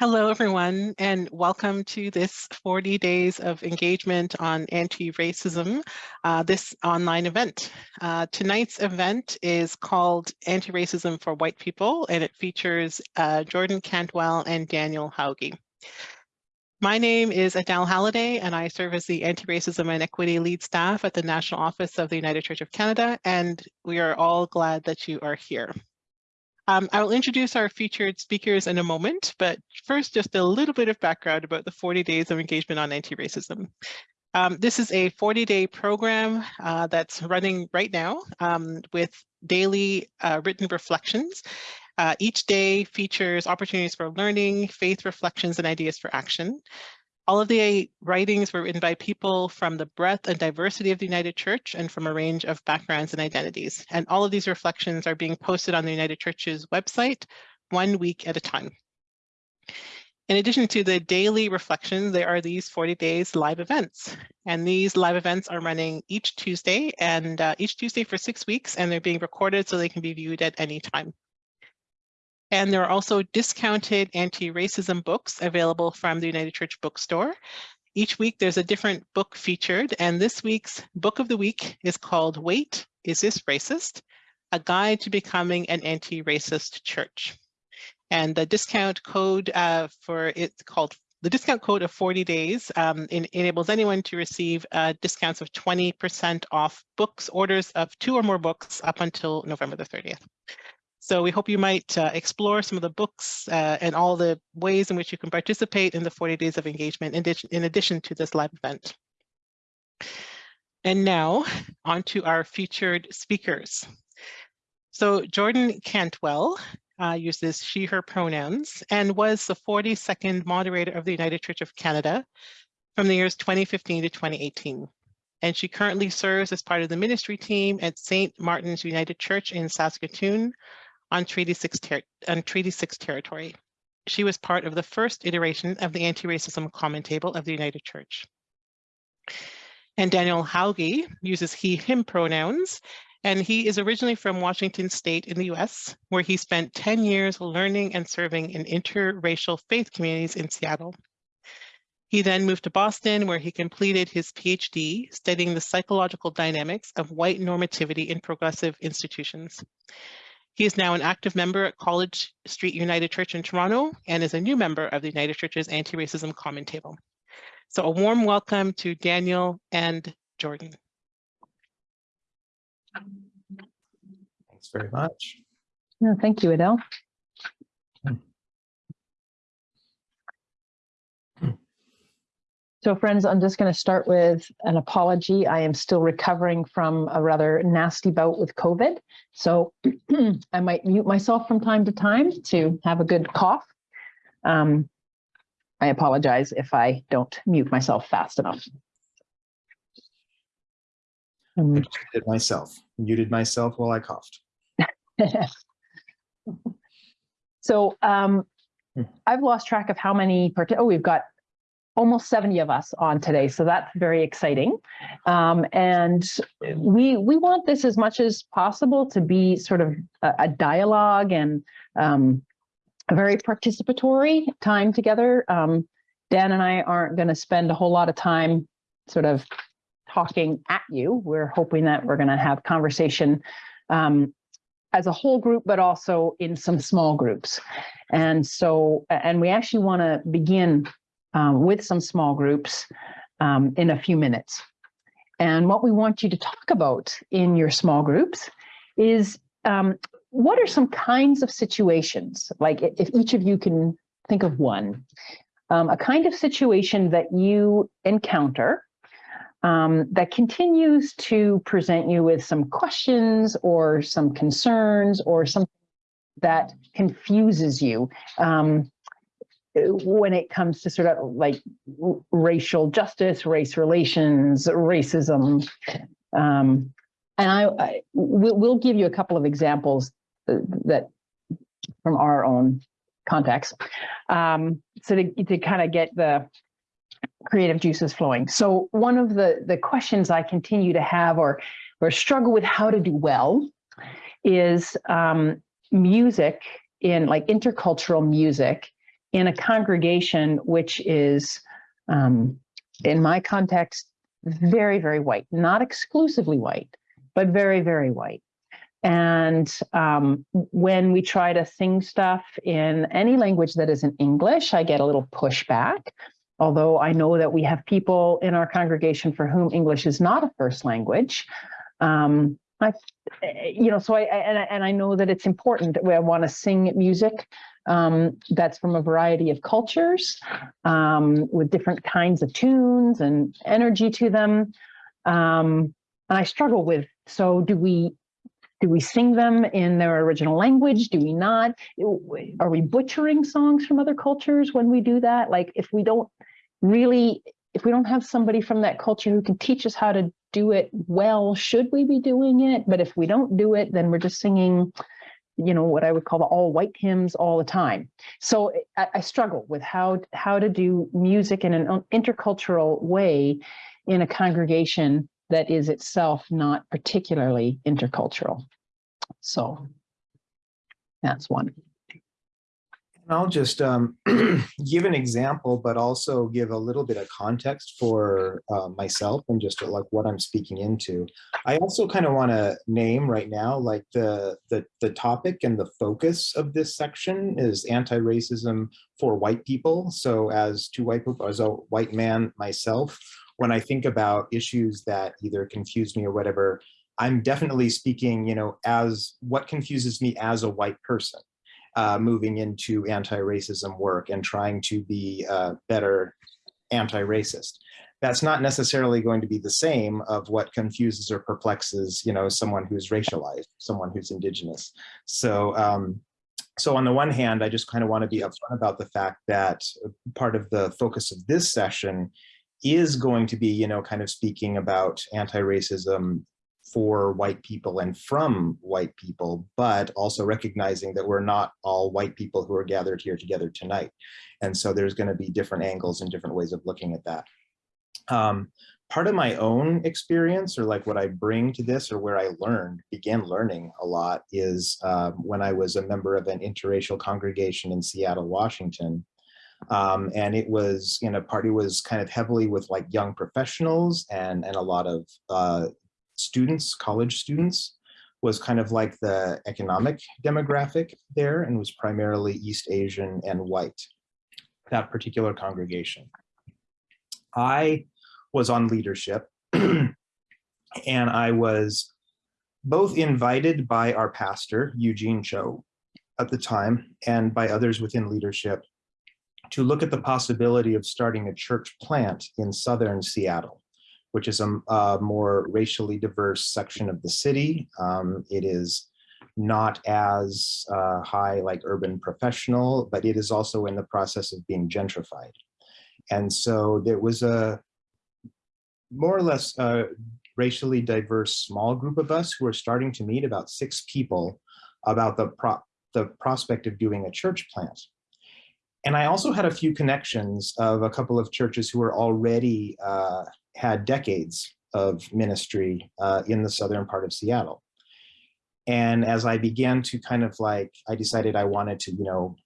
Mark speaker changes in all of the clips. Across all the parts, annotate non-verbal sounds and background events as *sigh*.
Speaker 1: Hello, everyone, and welcome to this 40 days of engagement on anti-racism, uh, this online event. Uh, tonight's event is called Anti-Racism for White People, and it features uh, Jordan Cantwell and Daniel Hauge. My name is Adele Halliday, and I serve as the Anti-Racism and Equity Lead Staff at the National Office of the United Church of Canada, and we are all glad that you are here. Um, I will introduce our featured speakers in a moment, but first just a little bit of background about the 40 days of engagement on anti-racism. Um, this is a 40-day program uh, that's running right now um, with daily uh, written reflections. Uh, each day features opportunities for learning, faith reflections, and ideas for action. All of the writings were written by people from the breadth and diversity of the United Church and from a range of backgrounds and identities. And all of these reflections are being posted on the United Church's website one week at a time. In addition to the daily reflections, there are these 40 days live events. And these live events are running each Tuesday and uh, each Tuesday for six weeks, and they're being recorded so they can be viewed at any time. And there are also discounted anti-racism books available from the United Church Bookstore. Each week there's a different book featured, and this week's book of the week is called Wait, Is This Racist? A Guide to Becoming an Anti-Racist Church. And the discount code uh, for it's called the discount code of 40 days um, in, enables anyone to receive uh, discounts of 20% off books, orders of two or more books up until November the 30th. So we hope you might uh, explore some of the books uh, and all the ways in which you can participate in the 40 days of engagement in addition, in addition to this live event. And now on to our featured speakers. So Jordan Cantwell uh, uses she, her pronouns and was the 42nd moderator of the United Church of Canada from the years 2015 to 2018. And she currently serves as part of the ministry team at St. Martin's United Church in Saskatoon, on Treaty 6, on Treaty 6 territory. She was part of the first iteration of the Anti-Racism Common Table of the United Church. And Daniel Hauge uses he, him pronouns, and he is originally from Washington State in the US, where he spent 10 years learning and serving in interracial faith communities in Seattle. He then moved to Boston, where he completed his PhD studying the psychological dynamics of white normativity in progressive institutions. He is now an active member at College Street United Church in Toronto and is a new member of the United Church's Anti-Racism Common Table. So a warm welcome to Daniel and Jordan.
Speaker 2: Thanks very much.
Speaker 3: No, thank you, Adele. So friends, I'm just going to start with an apology. I am still recovering from a rather nasty bout with COVID. So *clears throat* I might mute myself from time to time to have a good cough. Um, I apologize if I don't mute myself fast enough.
Speaker 2: I muted myself, muted myself while I coughed. *laughs*
Speaker 3: so um, hmm. I've lost track of how many, oh, we've got almost 70 of us on today, so that's very exciting. Um, and we we want this as much as possible to be sort of a, a dialogue and um, a very participatory time together. Um, Dan and I aren't going to spend a whole lot of time sort of talking at you. We're hoping that we're going to have conversation um, as a whole group, but also in some small groups. And so, and we actually want to begin um, with some small groups um, in a few minutes. And what we want you to talk about in your small groups is um, what are some kinds of situations, like if each of you can think of one, um, a kind of situation that you encounter um, that continues to present you with some questions or some concerns or something that confuses you. Um, when it comes to sort of like racial justice, race relations, racism. Um, and I, I we'll, give you a couple of examples uh, that from our own context. Um, so to, to kind of get the creative juices flowing. So one of the, the questions I continue to have or, or struggle with how to do well is um, music in like intercultural music in a congregation which is, um, in my context, very, very white, not exclusively white, but very, very white. And um, when we try to sing stuff in any language that isn't English, I get a little pushback. Although I know that we have people in our congregation for whom English is not a first language. Um, I, you know, so I, and I, and I know that it's important that we want to sing music um, that's from a variety of cultures um, with different kinds of tunes and energy to them. Um, and I struggle with, so do we do we sing them in their original language? Do we not? Are we butchering songs from other cultures when we do that? Like if we don't really, if we don't have somebody from that culture who can teach us how to do it well, should we be doing it? But if we don't do it, then we're just singing, you know, what I would call the all white hymns all the time. So I, I struggle with how, how to do music in an intercultural way in a congregation that is itself not particularly intercultural. So that's one.
Speaker 2: I'll just um, *clears throat* give an example, but also give a little bit of context for uh, myself and just like what I'm speaking into. I also kind of want to name right now, like the, the the topic and the focus of this section is anti-racism for white people. So as two white people, as a white man myself, when I think about issues that either confuse me or whatever, I'm definitely speaking, you know, as what confuses me as a white person, uh, moving into anti-racism work and trying to be uh, better anti-racist. That's not necessarily going to be the same of what confuses or perplexes, you know, someone who's racialized, someone who's indigenous. So, um, so on the one hand, I just kind of want to be upfront about the fact that part of the focus of this session is going to be, you know, kind of speaking about anti-racism for white people and from white people, but also recognizing that we're not all white people who are gathered here together tonight. And so there's going to be different angles and different ways of looking at that. Um, part of my own experience or like what I bring to this or where I learned, began learning a lot is um, when I was a member of an interracial congregation in Seattle, Washington. Um, and it was in a party was kind of heavily with like young professionals and, and a lot of uh, students, college students, was kind of like the economic demographic there and was primarily East Asian and white, that particular congregation. I was on leadership *clears throat* and I was both invited by our pastor, Eugene Cho, at the time, and by others within leadership to look at the possibility of starting a church plant in Southern Seattle, which is a, a more racially diverse section of the city. Um, it is not as uh, high like urban professional, but it is also in the process of being gentrified. And so there was a more or less uh, racially diverse small group of us who are starting to meet about six people about the, pro the prospect of doing a church plant. And I also had a few connections of a couple of churches who were already uh, had decades of ministry uh, in the southern part of Seattle. And as I began to kind of like, I decided I wanted to, you know,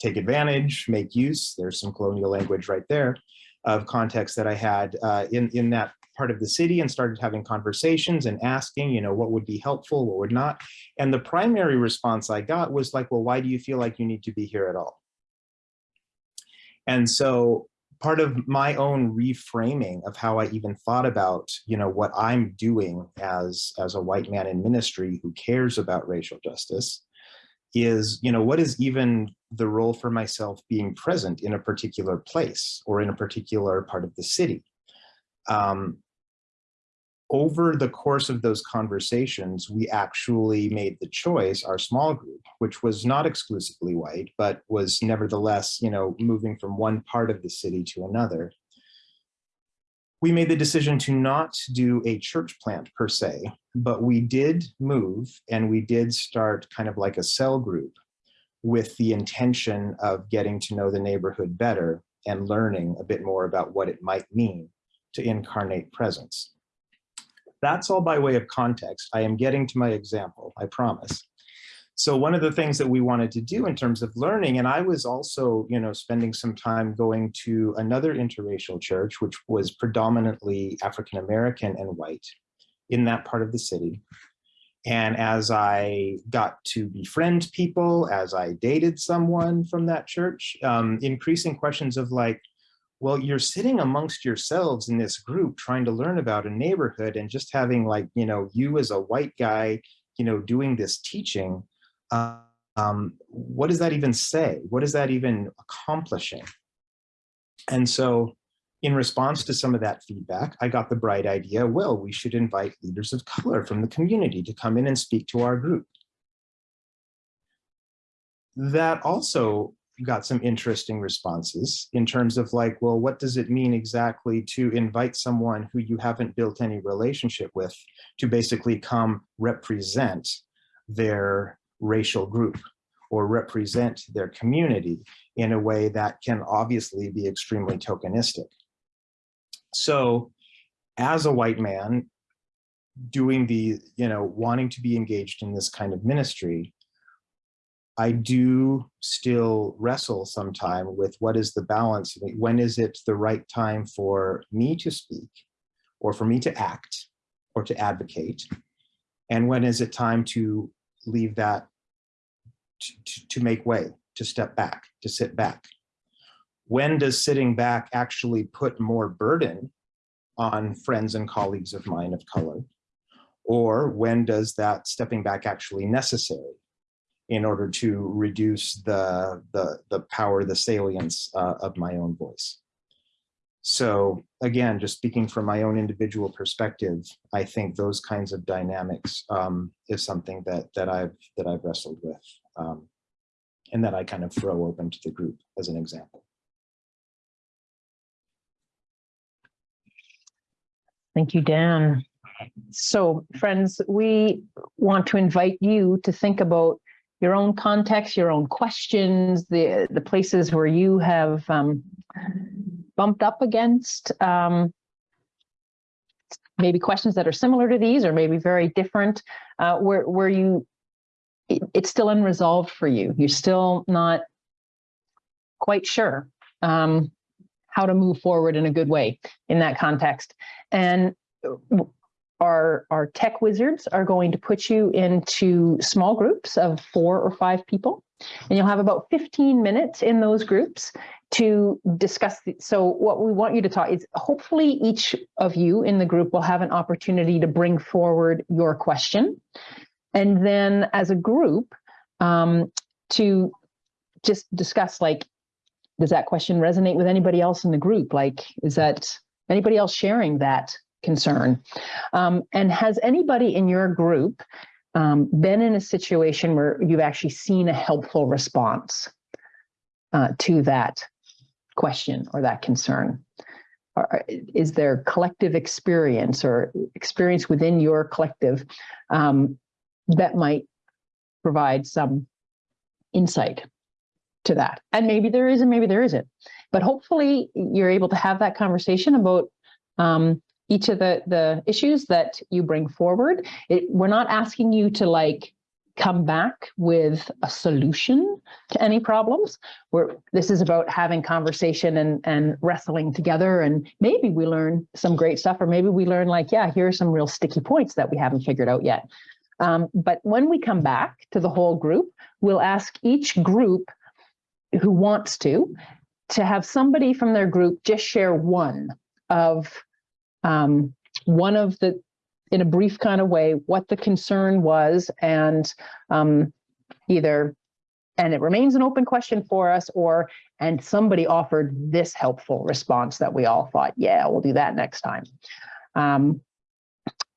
Speaker 2: take advantage, make use, there's some colonial language right there, of context that I had uh, in, in that part of the city and started having conversations and asking, you know, what would be helpful, what would not. And the primary response I got was like, well, why do you feel like you need to be here at all? And so part of my own reframing of how I even thought about, you know, what I'm doing as, as a white man in ministry who cares about racial justice is, you know, what is even the role for myself being present in a particular place or in a particular part of the city? Um, over the course of those conversations, we actually made the choice, our small group, which was not exclusively white, but was nevertheless, you know, moving from one part of the city to another. We made the decision to not do a church plant per se, but we did move and we did start kind of like a cell group with the intention of getting to know the neighborhood better and learning a bit more about what it might mean to incarnate presence. That's all by way of context. I am getting to my example, I promise. so one of the things that we wanted to do in terms of learning, and I was also, you know, spending some time going to another interracial church, which was predominantly African-American and white in that part of the city. And as I got to befriend people, as I dated someone from that church, um, increasing questions of like, well, you're sitting amongst yourselves in this group trying to learn about a neighborhood and just having like, you know, you as a white guy, you know, doing this teaching, um, what does that even say? What is that even accomplishing? And so in response to some of that feedback, I got the bright idea, well, we should invite leaders of color from the community to come in and speak to our group. That also got some interesting responses in terms of like, well, what does it mean exactly to invite someone who you haven't built any relationship with to basically come represent their racial group or represent their community in a way that can obviously be extremely tokenistic. So as a white man doing the, you know, wanting to be engaged in this kind of ministry, I do still wrestle sometime with what is the balance, when is it the right time for me to speak or for me to act or to advocate? And when is it time to leave that to, to make way, to step back, to sit back? When does sitting back actually put more burden on friends and colleagues of mine of color? Or when does that stepping back actually necessary in order to reduce the, the, the power, the salience uh, of my own voice? So again, just speaking from my own individual perspective, I think those kinds of dynamics um, is something that that I've that I've wrestled with, um, and that I kind of throw open to the group as an example.
Speaker 3: Thank you, Dan. So friends, we want to invite you to think about your own context, your own questions, the, the places where you have um, bumped up against um, maybe questions that are similar to these or maybe very different, uh, where, where you, it, it's still unresolved for you. You're still not quite sure. Um, how to move forward in a good way in that context. And our, our tech wizards are going to put you into small groups of four or five people. And you'll have about 15 minutes in those groups to discuss. The, so what we want you to talk is hopefully each of you in the group will have an opportunity to bring forward your question. And then as a group um, to just discuss like, does that question resonate with anybody else in the group? Like, is that anybody else sharing that concern? Um, and has anybody in your group um, been in a situation where you've actually seen a helpful response uh, to that question or that concern? Or is there collective experience or experience within your collective um, that might provide some insight to that. And maybe there is and maybe there isn't. But hopefully you're able to have that conversation about um, each of the, the issues that you bring forward. It, we're not asking you to like come back with a solution to any problems. Where this is about having conversation and, and wrestling together. And maybe we learn some great stuff, or maybe we learn like, yeah, here are some real sticky points that we haven't figured out yet. Um, but when we come back to the whole group, we'll ask each group who wants to, to have somebody from their group just share one of um, one of the, in a brief kind of way, what the concern was and um, either, and it remains an open question for us or, and somebody offered this helpful response that we all thought, yeah, we'll do that next time. Um,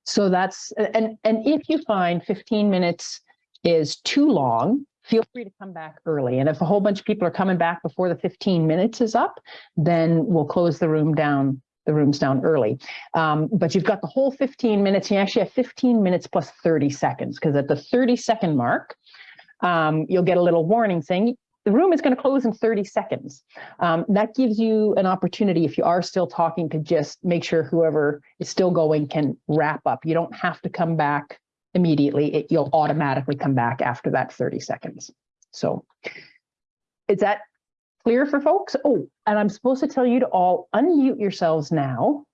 Speaker 3: so that's, and, and if you find 15 minutes is too long, feel free to come back early. And if a whole bunch of people are coming back before the 15 minutes is up, then we'll close the room down, the rooms down early. Um, but you've got the whole 15 minutes. You actually have 15 minutes plus 30 seconds, because at the 30 second mark, um, you'll get a little warning saying the room is going to close in 30 seconds. Um, that gives you an opportunity, if you are still talking, to just make sure whoever is still going can wrap up. You don't have to come back immediately, it, you'll automatically come back after that 30 seconds. So is that clear for folks? Oh, and I'm supposed to tell you to all unmute yourselves now,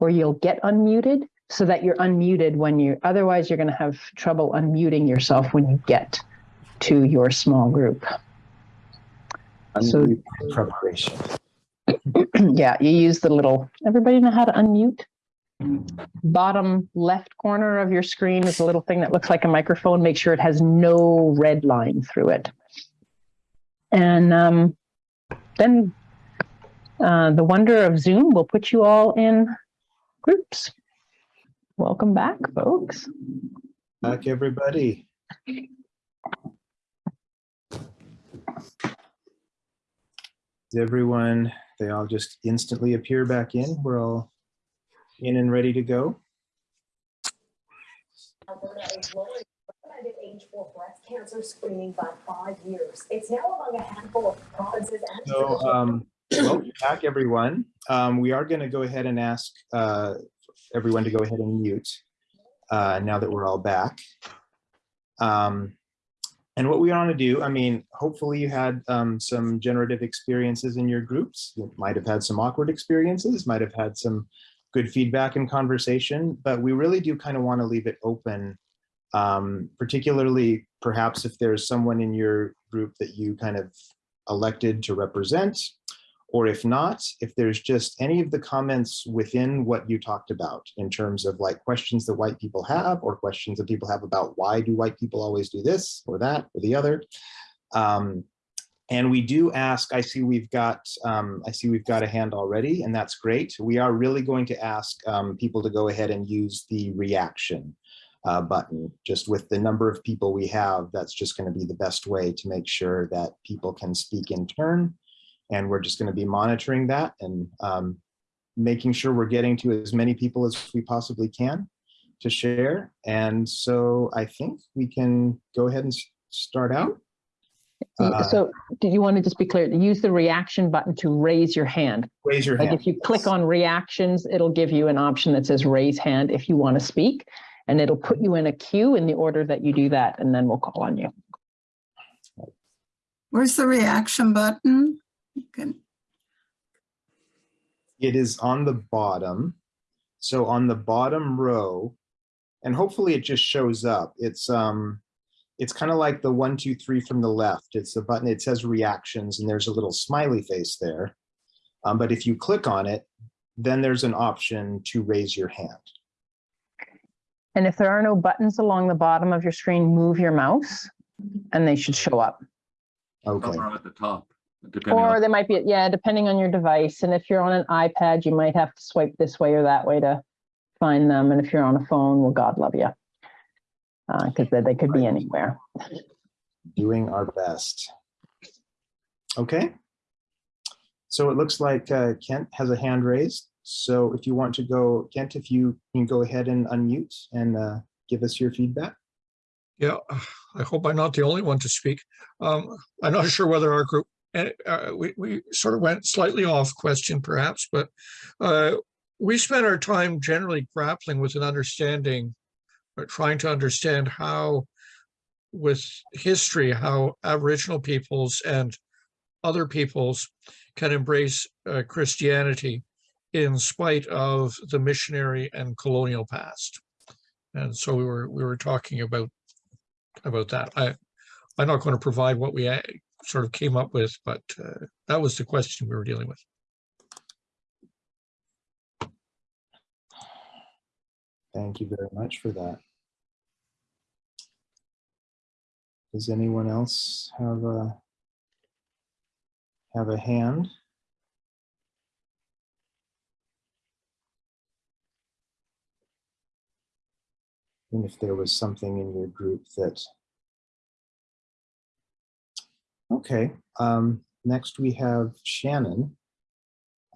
Speaker 3: or you'll get unmuted so that you're unmuted when you, otherwise you're going to have trouble unmuting yourself when you get to your small group. So-
Speaker 2: Unmute Preparation. *clears throat*
Speaker 3: Yeah, you use the little, everybody know how to unmute? Bottom left corner of your screen is a little thing that looks like a microphone. Make sure it has no red line through it. And um, then uh, the wonder of Zoom will put you all in groups. Welcome back, folks.
Speaker 2: Back, everybody. Is everyone, they all just instantly appear back in? We're all in and ready to go?
Speaker 4: Alberta is lowering recommended age for breast cancer screening by five years. It's now among a handful of provinces and.
Speaker 2: So, um, welcome back, everyone. Um, we are going to go ahead and ask uh, everyone to go ahead and mute uh, now that we're all back. Um, and what we want to do, I mean, hopefully you had um, some generative experiences in your groups. You might have had some awkward experiences, might have had some good feedback and conversation, but we really do kind of want to leave it open, um, particularly perhaps if there's someone in your group that you kind of elected to represent, or if not, if there's just any of the comments within what you talked about in terms of like questions that white people have or questions that people have about why do white people always do this or that or the other. Um, and we do ask, I see we've got, um, I see we've got a hand already and that's great. We are really going to ask um, people to go ahead and use the reaction uh, button. Just with the number of people we have, that's just gonna be the best way to make sure that people can speak in turn. And we're just gonna be monitoring that and um, making sure we're getting to as many people as we possibly can to share. And so I think we can go ahead and start out. Uh,
Speaker 3: So do you want to just be clear, use the reaction button to raise your hand?
Speaker 2: Raise your
Speaker 3: Like
Speaker 2: hand.
Speaker 3: if you click on reactions, it'll give you an option that says raise hand if you want to speak. And it'll put you in a queue in the order that you do that, and then we'll call on you.
Speaker 5: Where's the reaction button? You can-
Speaker 2: It is on the bottom. So on the bottom row, and hopefully it just shows up. It's um, it's kind of like the one, two, three from the left. It's the button, it says reactions and there's a little smiley face there. Um, but if you click on it, then there's an option to raise your hand.
Speaker 3: And if there are no buttons along the bottom of your screen, move your mouse and they should show up.
Speaker 2: Okay,
Speaker 6: Somewhere at the top,
Speaker 3: Or they might be, yeah, depending on your device. And if you're on an iPad, you might have to swipe this way or that way to find them. And if you're on a phone, well, God love you. Because they, they could be anywhere.
Speaker 2: doing our best. Okay. So it looks like uh, Kent has a hand raised. So if you want to go, Kent, if you can go ahead and unmute and uh, give us your feedback.
Speaker 7: Yeah, I hope I'm not the only one to speak. Um, I'm not sure whether our group, eh, uh, we, we sort of went slightly off question perhaps, but uh, we spent our time generally grappling with an understanding, or trying to understand how with history, how Aboriginal peoples and other peoples can embrace uh, Christianity in spite of the missionary and colonial past. And so we were, we were talking about about that. I, I'm not going to provide what we uh, sort of came up with, but uh, that was the question we were dealing with.
Speaker 2: Thank you very much for that. Does anyone else have a have a hand? And if there was something in your group that Okay, um, next we have Shannon.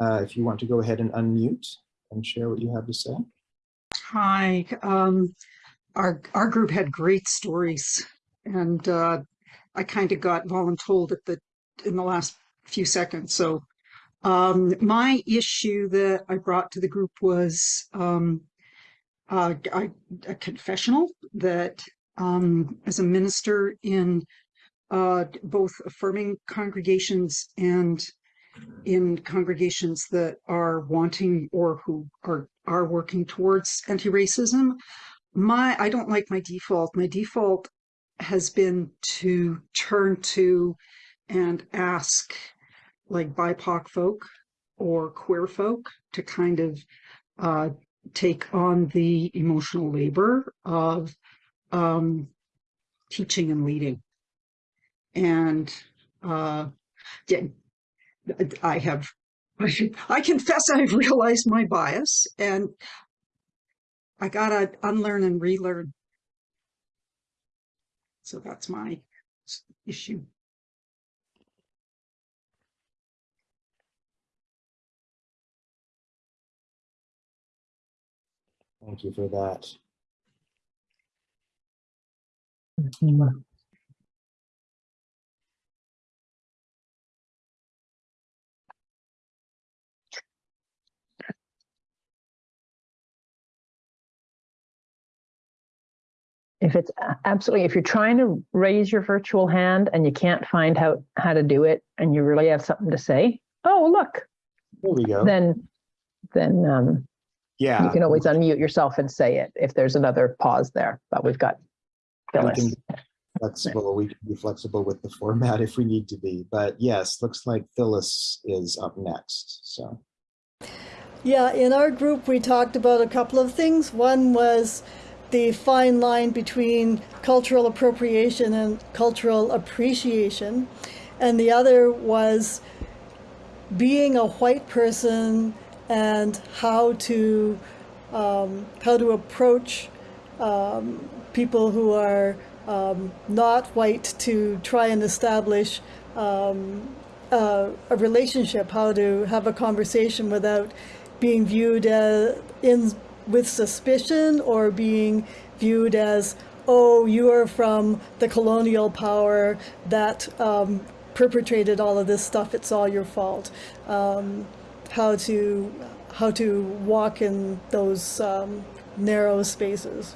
Speaker 2: Uh, if you want to go ahead and unmute and share what you have to say.
Speaker 8: Hi, um, our, our group had great stories and, uh, I kind of got voluntold at the, in the last few seconds. So, um, my issue that I brought to the group was, um, uh, I, a confessional that um, as a minister in uh, both affirming congregations and in congregations that are wanting or who are are working towards anti-racism, my I don't like my default. My default has been to turn to and ask like BIPOC folk or queer folk to kind of uh, take on the emotional labor of um, teaching and leading. And uh, I have, *laughs* I confess I've realized my bias and I gotta unlearn and relearn. So that's my issue.
Speaker 2: Thank you for that.
Speaker 3: If it's absolutely, if you're trying to raise your virtual hand and you can't find how, how to do it and you really have something to say, oh, look,
Speaker 2: There we go.
Speaker 3: then, then um, you can always mm-hmm. unmute yourself and say it if there's another pause there, but we've got Phyllis.
Speaker 2: can be flexible. We can be flexible with the format *laughs* if we need to be. But yes, looks like Phyllis is up next. So
Speaker 9: Yeah, in our group, we talked about a couple of things. One was the fine line between cultural appropriation and cultural appreciation. And the other was being a white person and how to um, how to approach um, people who are um, not white to try and establish um, a relationship, how to have a conversation without being viewed as in with suspicion or being viewed as, oh, you are from the colonial power that um, perpetrated all of this stuff. It's all your fault. How to how to walk in those um, narrow spaces.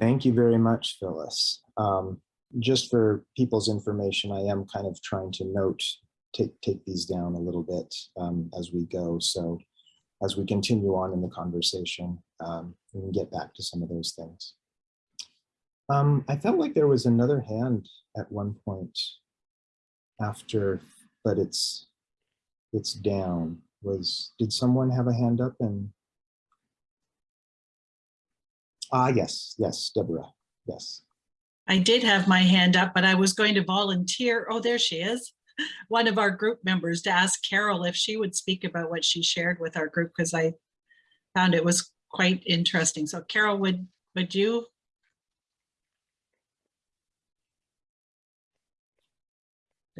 Speaker 2: thank you very much, Phyllis. Um, just for people's information, I am kind of trying to note, take, take these down a little bit um, as we go. So as we continue on in the conversation, um, we can get back to some of those things. Um, I felt like there was another hand at one point after, but it's it's down. Was did someone have a hand up and ah yes yes Deborah yes
Speaker 10: I did have my hand up, but I was going to volunteer. Oh, there she is. *laughs* One of our group members to ask Carol if she would speak about what she shared with our group because I found it was quite interesting. So Carol, would would you?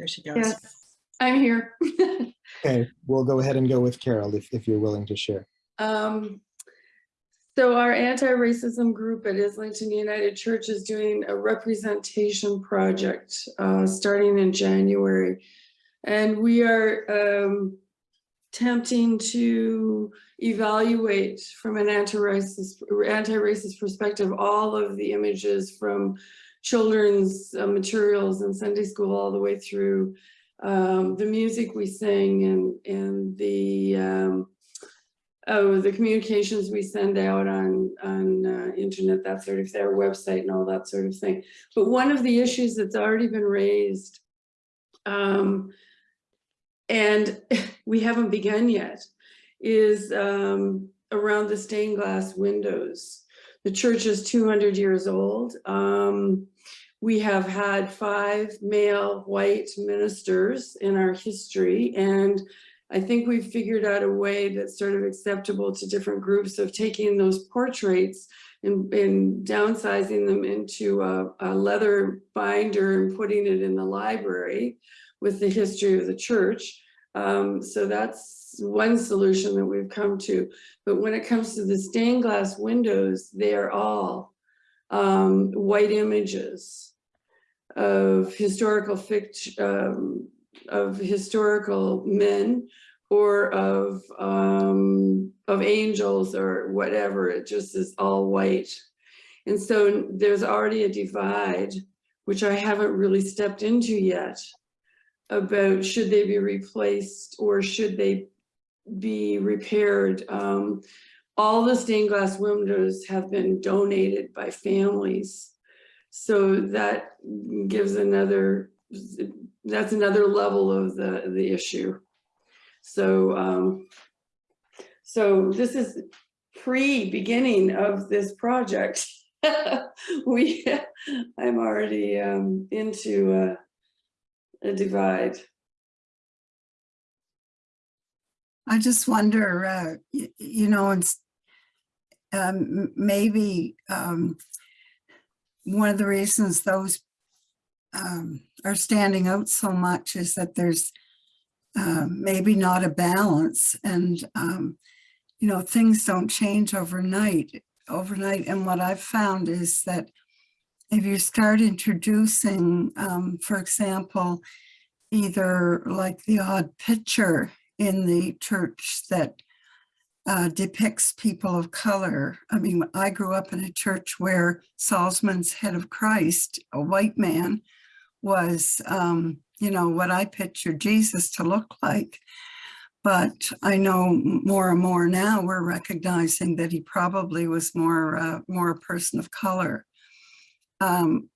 Speaker 10: There she goes.
Speaker 11: Yes, I'm here. *laughs*
Speaker 2: okay we'll go ahead and go with Carol if, if you're willing to share
Speaker 11: Um, so our anti-racism group at Islington United Church is doing a representation project uh, starting in January. And we are um, attempting to evaluate from an anti-racist anti-racist perspective all of the images from children's uh, materials in Sunday school all the way through um, the music we sing and and the um, oh the communications we send out on on uh, internet that sort of thing, website and all that sort of thing. But one of the issues that's already been raised, um, and *laughs* we haven't begun yet, is um, around the stained glass windows. The church is 200 years old. Um, we have had five male white ministers in our history, and I think we've figured out a way that's sort of acceptable to different groups of taking those portraits and, and downsizing them into a, a leather binder and putting it in the library with the history of the church. Um, so that's one solution that we've come to. But when it comes to the stained glass windows, they are all um, white images of historical fiction, um, of historical men or of um, of angels or whatever. It just is all white. And so there's already a divide, which I haven't really stepped into yet, about should they be replaced or should they be repaired. Um, all the stained glass windows have been donated by families. So that gives another, that's another level of the, the issue. So, um, so this is pre-beginning of this project. *laughs* We, I'm already um, into a, a divide.
Speaker 5: I just wonder, uh, y- you know, it's um, maybe um, one of the reasons those um, are standing out so much is that there's uh, maybe not a balance and, um, you know, things don't change overnight, overnight. And what I've found is that if you start introducing, um, for example, either like the odd picture in the church that uh, depicts people of color. I mean, I grew up in a church where Sallman's head of Christ, a white man, was, um, you know, what I picture Jesus to look like. But I know more and more now we're recognizing that he probably was more, uh, more a person of color. Um,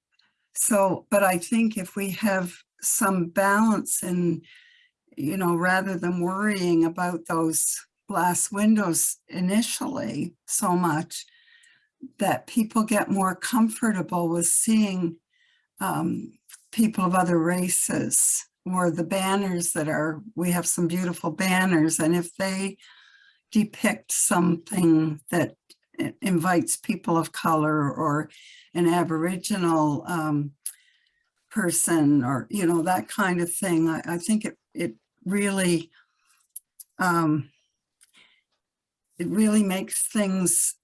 Speaker 5: so, but I think if we have some balance in you know, rather than worrying about those glass windows initially so much, that people get more comfortable with seeing um, people of other races or the banners that are, we have some beautiful banners. And if they depict something that invites people of color or an Aboriginal um, person or, you know, that kind of thing, I, I think it, it really, um, it really makes things,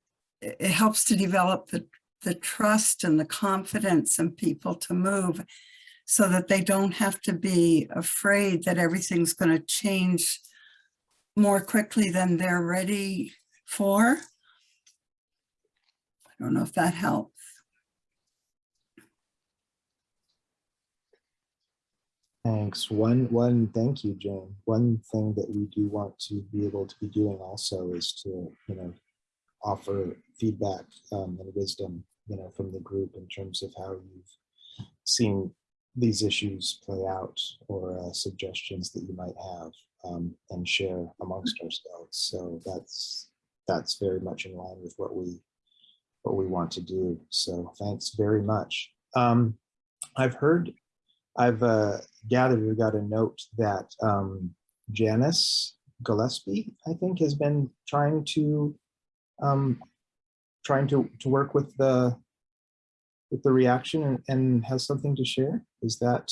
Speaker 5: it helps to develop the, the trust and the confidence in people to move so that they don't have to be afraid that everything's going to change more quickly than they're ready for. I don't know if that helps.
Speaker 2: Thanks. One, one, thank you, Jane. One thing that we do want to be able to be doing also is to, you know, offer feedback um, and wisdom, you know, from the group in terms of how you've seen these issues play out or uh, suggestions that you might have um, and share amongst ourselves. So that's that's very much in line with what we what we want to do. So thanks very much. Um, I've heard I've uh, gathered or got a note that um, Janice Gillespie, I think, has been trying to um, trying to to work with the with the reaction and, and has something to share. Is that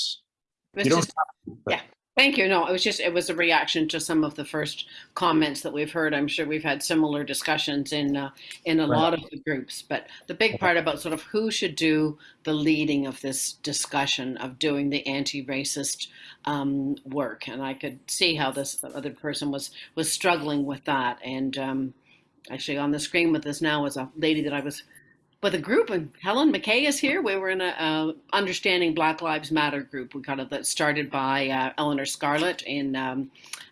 Speaker 12: It
Speaker 2: you don't
Speaker 12: just-
Speaker 2: have to, but-
Speaker 12: yeah. Thank you. No, it was just, it was a reaction to some of the first comments that we've heard. I'm sure we've had similar discussions in, uh, in a
Speaker 2: Right.
Speaker 12: lot of the groups. But the big part about sort of who should do the leading of this discussion of doing the anti-racist um, work. And I could see how this other person was, was struggling with that. And um, actually on the screen with us now is a lady that I was with a group and Helen McKay is here. We were in a, Understanding Black Lives Matter group. We kind of that started by uh, Eleanor Scarlett in um,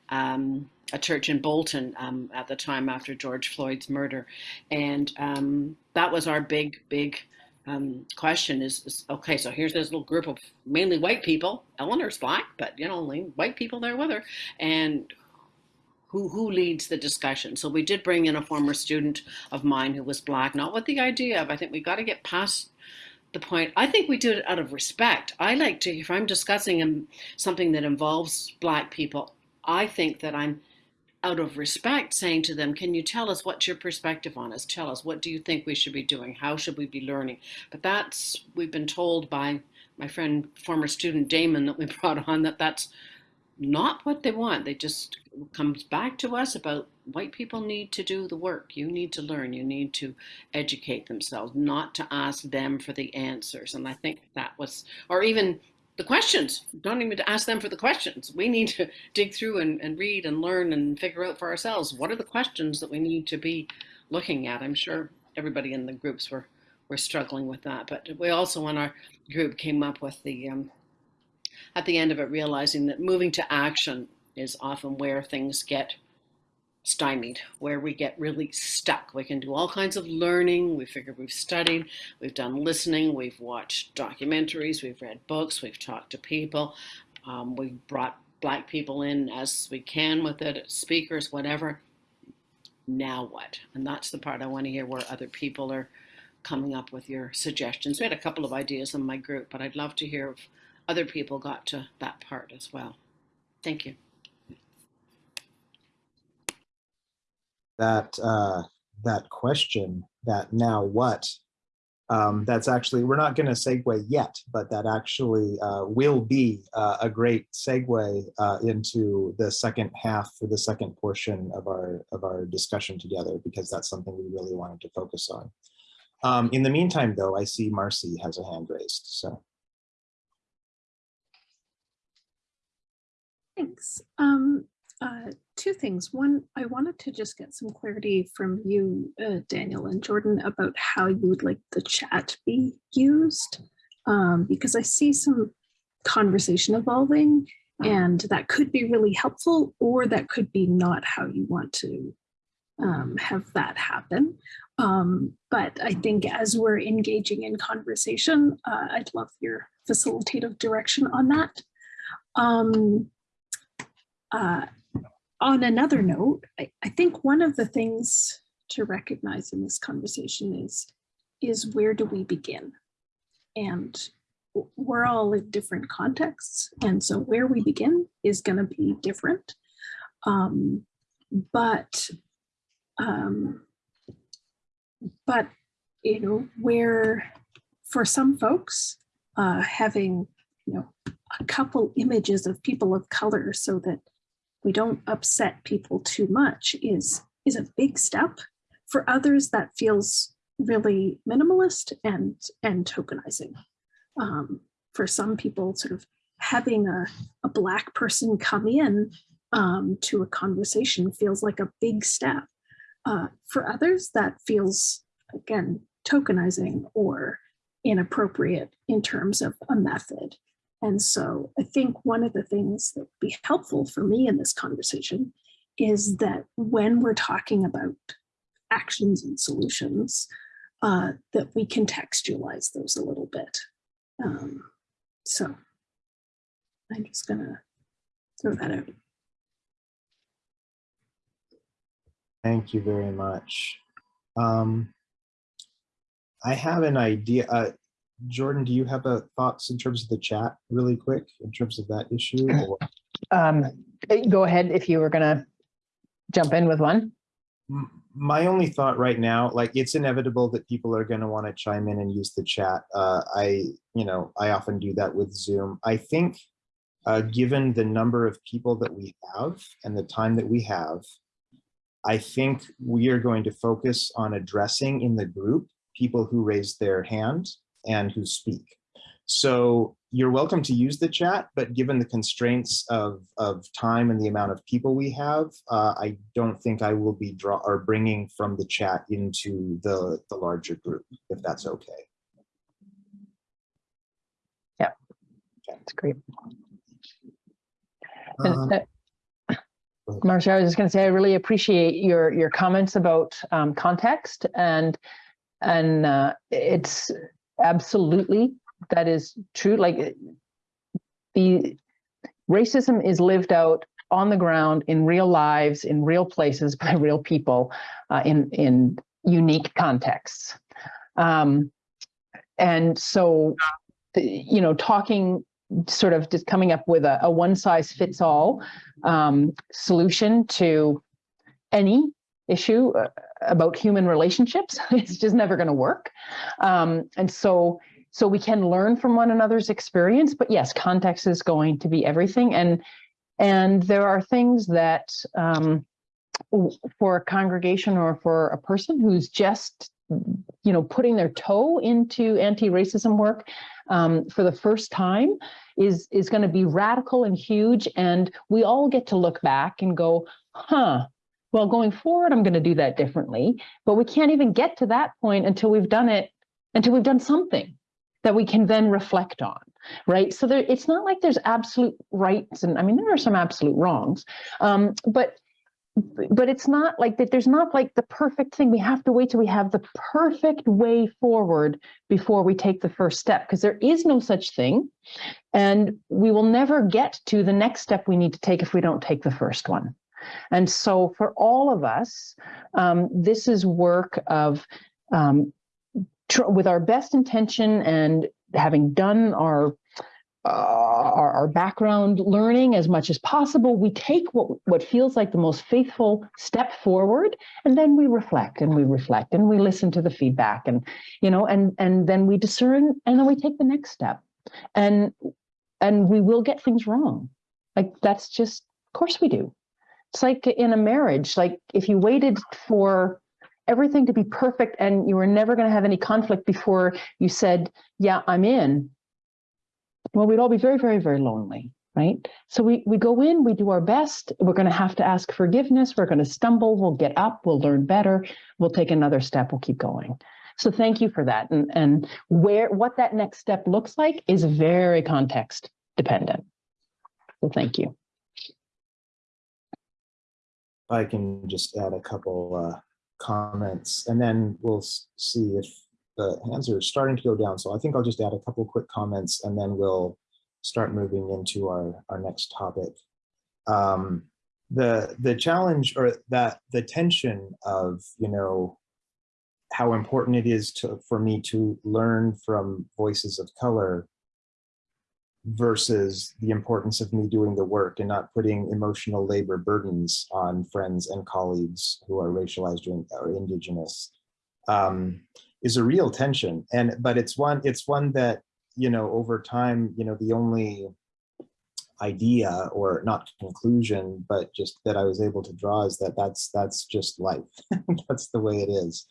Speaker 12: um, a church in Bolton um, at the time after George Floyd's murder, and um, that was our big big um, question. Is, is okay? So here's this little group of mainly white people. Eleanor's black, but you know, only white people there with her, and who who leads the discussion. So we did bring in a former student of mine who was black, not with the idea of I think we got to get past the point. I think we do it out of respect. I like to if I'm discussing something that involves black people, I think that I'm out of respect saying to them, can you tell us what's your perspective on us? Tell us what do you think we should be doing? How should we be learning? But that's we've been told by my friend former student Damon that we *laughs* brought on that that's not what they want. They just comes back to us about white people need to do the work. You need to learn. You need to educate themselves, not to ask them for the answers. And I think that was, or even the questions. Don't even ask them for the questions. We need to dig through and, and read and learn and figure out for ourselves what are the questions that we need to be looking at. I'm sure everybody in the groups were were struggling with that, but we also in our group came up with the um, at the end of it realizing that moving to action is often where things get stymied, where we get really stuck. We can do all kinds of learning. We figure we've studied, we've done listening, we've watched documentaries, we've read books, we've talked to people, um, we've brought black people in as we can with it, speakers, whatever. Now what? And that's the part I want to hear where other people are coming up with your suggestions. We had a couple of ideas in my group, but I'd love to hear if other people got to that part as well. Thank you.
Speaker 2: that uh, that question, that now what, um, that's actually, we're not going to segue yet, but that actually uh, will be uh, a great segue uh, into the second half for the second portion of our of our discussion together, because that's something we really wanted to focus on. Um, in the meantime, though, I see Marcy has a hand raised, so.
Speaker 13: Thanks. Um, uh, two things. One, I wanted to just get some clarity from you, uh, Daniel and Jordan, about how you would like the chat be used, um, because I see some conversation evolving and that could be really helpful or that could be not how you want to um, have that happen. Um, but I think as we're engaging in conversation, uh, I'd love your facilitative direction on that. Um, uh, on another note, I, I think one of the things to recognize in this conversation is, is where do we begin? And we're all in different contexts. And so where we begin is going to be different. Um, but, um, but, you know, where for some folks, uh, having, you know, a couple images of people of color so that we don't upset people too much is is a big step. For others, that feels really minimalist and and tokenizing. Um, for some people, sort of having a, a black person come in um, to a conversation feels like a big step. Uh, for others, that feels again tokenizing or inappropriate in terms of a method. And so I think one of the things that would be helpful for me in this conversation is that when we're talking about actions and solutions, uh, that we contextualize those a little bit. Um, so I'm just gonna throw that out.
Speaker 2: Thank you very much. Um, I have an idea. Uh, Jordan, do you have a thoughts in terms of the chat really quick in terms of that issue? *clears throat* or-
Speaker 3: Um, eh, go ahead if you were gonna jump in with one.
Speaker 2: My only thought right now, like it's inevitable that people are going to want to chime in and use the chat. Uh, I, you know, I often do that with Zoom. I think uh, given the number of people that we have and the time that we have, I think we are going to focus on addressing in the group people who raise their hand and who speak. So you're welcome to use the chat, but given the constraints of, of time and the amount of people we have, uh, I don't think I will be draw or bringing from the chat into the, the larger group, if that's okay.
Speaker 3: Yeah, that's great.
Speaker 2: Um,
Speaker 3: Marcia, I was just going to say, I really appreciate your, your comments about um, context and, and uh, it's absolutely, that is true. Like the racism is lived out on the ground in real lives, in real places *laughs* by real people uh, in, in unique contexts. Um, and so, you know, talking sort of just coming up with a, a one size fits all um, solution to any issue uh, about human relationships. *laughs* it's just never going to work. Um, and so, so we can learn from one another's experience, but yes, context is going to be everything. And, and there are things that um, for a congregation or for a person who's just you know, putting their toe into anti-racism work um, for the first time is, is going to be radical and huge. And we all get to look back and go, huh, well, going forward, I'm going to do that differently. But we can't even get to that point until we've done it, until we've done something that we can then reflect on, right? So there, it's not like there's absolute rights, and I mean there are some absolute wrongs, um, but but it's not like that. There's not like the perfect thing. We have to wait till we have the perfect way forward before we take the first step, because there is no such thing, and we will never get to the next step we need to take if we don't take the first one. And so for all of us, um, this is work of um, with our best intention and having done our, uh, our our background learning as much as possible, we take what what feels like the most faithful step forward, and then we reflect and we reflect and we listen to the feedback and you know and and then we discern and then we take the next step, and and we will get things wrong, like that's just of course we do. It's like in a marriage, like if you waited for everything to be perfect and you were never going to have any conflict before you said, yeah, I'm in, well, we'd all be very, very, very lonely, right? So we, we go in, we do our best. We're going to have to ask forgiveness. We're going to stumble. We'll get up. We'll learn better. We'll take another step. We'll keep going. So thank you for that. And, and where what that next step looks like is very context dependent. So thank you.
Speaker 2: I can just add a couple uh, comments and then we'll see if the hands are starting to go down. So I think I'll just add a couple quick comments and then we'll start moving into our, our next topic. Um, the, the challenge or that the tension of, you know, how important it is to, for me to learn from voices of color versus the importance of me doing the work and not putting emotional labor burdens on friends and colleagues who are racialized or, indigenous um, is a real tension. And but it's one it's one that you know over time you know the only idea or not conclusion but just that I was able to draw is that that's that's just life. *laughs* that's the way it is.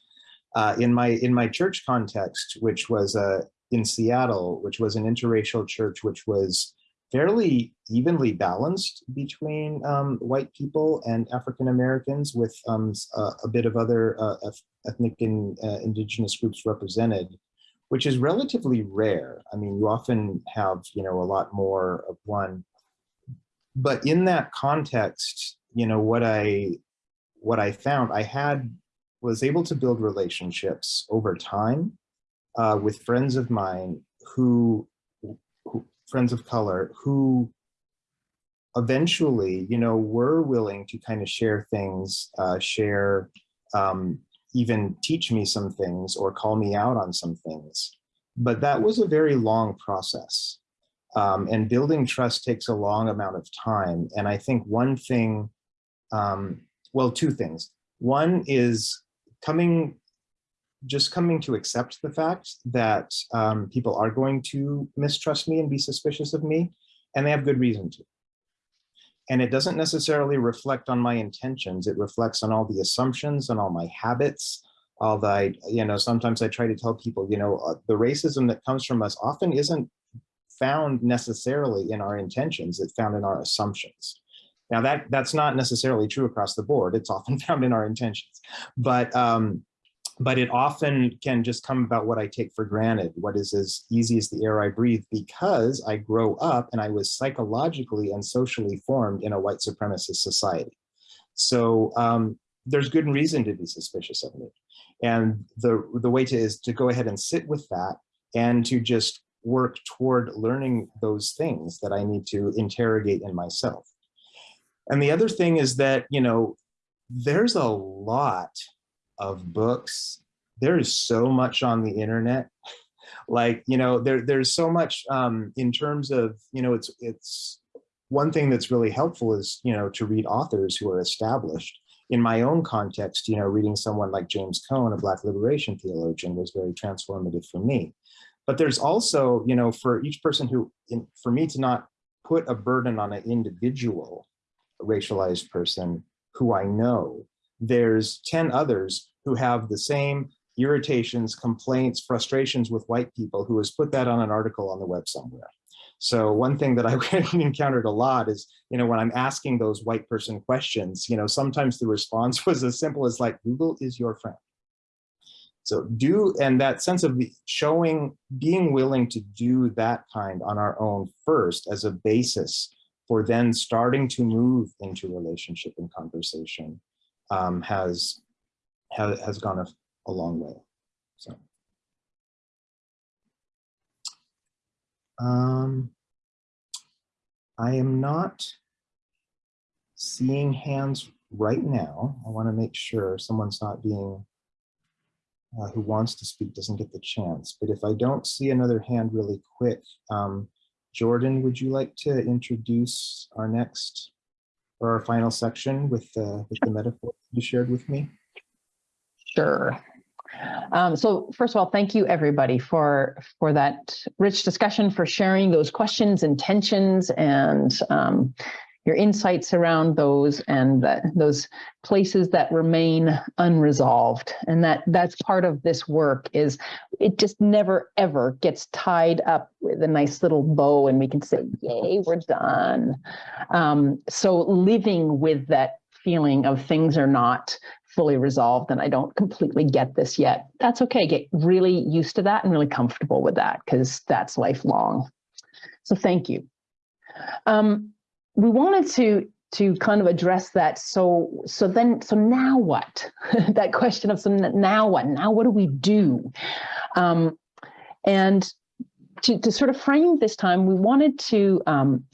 Speaker 2: Uh, in my in my church context, which was a in Seattle, which was an interracial church, which was fairly evenly balanced between um, white people and African Americans, with um, a, a, bit of other uh, ethnic and uh, indigenous groups represented, which is relatively rare. I mean, you often have, you know, a lot more of one. But in that context, you know, what I what I found, I had was able to build relationships over time uh, with friends of mine who, who, friends of color, who eventually, you know, were willing to kind of share things, uh, share, um, even teach me some things or call me out on some things. But that was a very long process. Um, and building trust takes a long amount of time. And I think one thing, um, well, two things. One is coming just coming to accept the fact that um, people are going to mistrust me and be suspicious of me, and they have good reason to. And it doesn't necessarily reflect on my intentions. It reflects on all the assumptions and all my habits. All the, you know, sometimes I try to tell people, you know, uh, the racism that comes from us often isn't found necessarily in our intentions. It's found in our assumptions. Now that that's not necessarily true across the board. It's often *laughs* found in our intentions, but um, but it often can just come about what I take for granted, what is as easy as the air I breathe, because I grow up and I was psychologically and socially formed in a white supremacist society. So um, there's good reason to be suspicious of me. And the, the way to is to go ahead and sit with that and to just work toward learning those things that I need to interrogate in myself. And the other thing is that, you know, there's a lot of books. There is so much on the internet. like, you know, there, there's so much um, in terms of, you know, it's, it's one thing that's really helpful is, you know, to read authors who are established. In my own context, you know, reading someone like James Cone, a Black liberation theologian, was very transformative for me. But there's also, you know, for each person who, in, for me to not put a burden on an individual racialized person who I know there's 10 others who have the same irritations, complaints, frustrations with white people who has put that on an article on the web somewhere. So one thing that I've *laughs* encountered a lot is, you know, when I'm asking those white person questions, you know, sometimes the response *laughs* was as simple as like, Google is your friend. So do, and that sense of showing, being willing to do that kind on our own first as a basis for then starting to move into relationship and conversation um, has, has, has gone a, a long way, so. Um, I am not seeing hands right now. I want to make sure someone's not being, uh, who wants to speak doesn't get the chance. But if I don't see another hand really quick, um, Jordan, would you like to introduce our next or our final section with, uh, with the metaphor you shared with me?
Speaker 3: Sure. Um, so first of all, thank you everybody for for that rich discussion, for sharing those questions, intentions, and um, your insights around those and those places that remain unresolved. And that that's part of this work is it just never ever gets tied up with a nice little bow and we can say, yay, we're done. Um, so living with that feeling of things are not fully resolved and I don't completely get this yet. That's okay. Get really used to that and really comfortable with that because that's lifelong. So thank you. Um, we wanted to to kind of address that. So so then so now what? *laughs* that question of so now what? Now what do we do? Um, and to, to sort of frame this time, we wanted to um,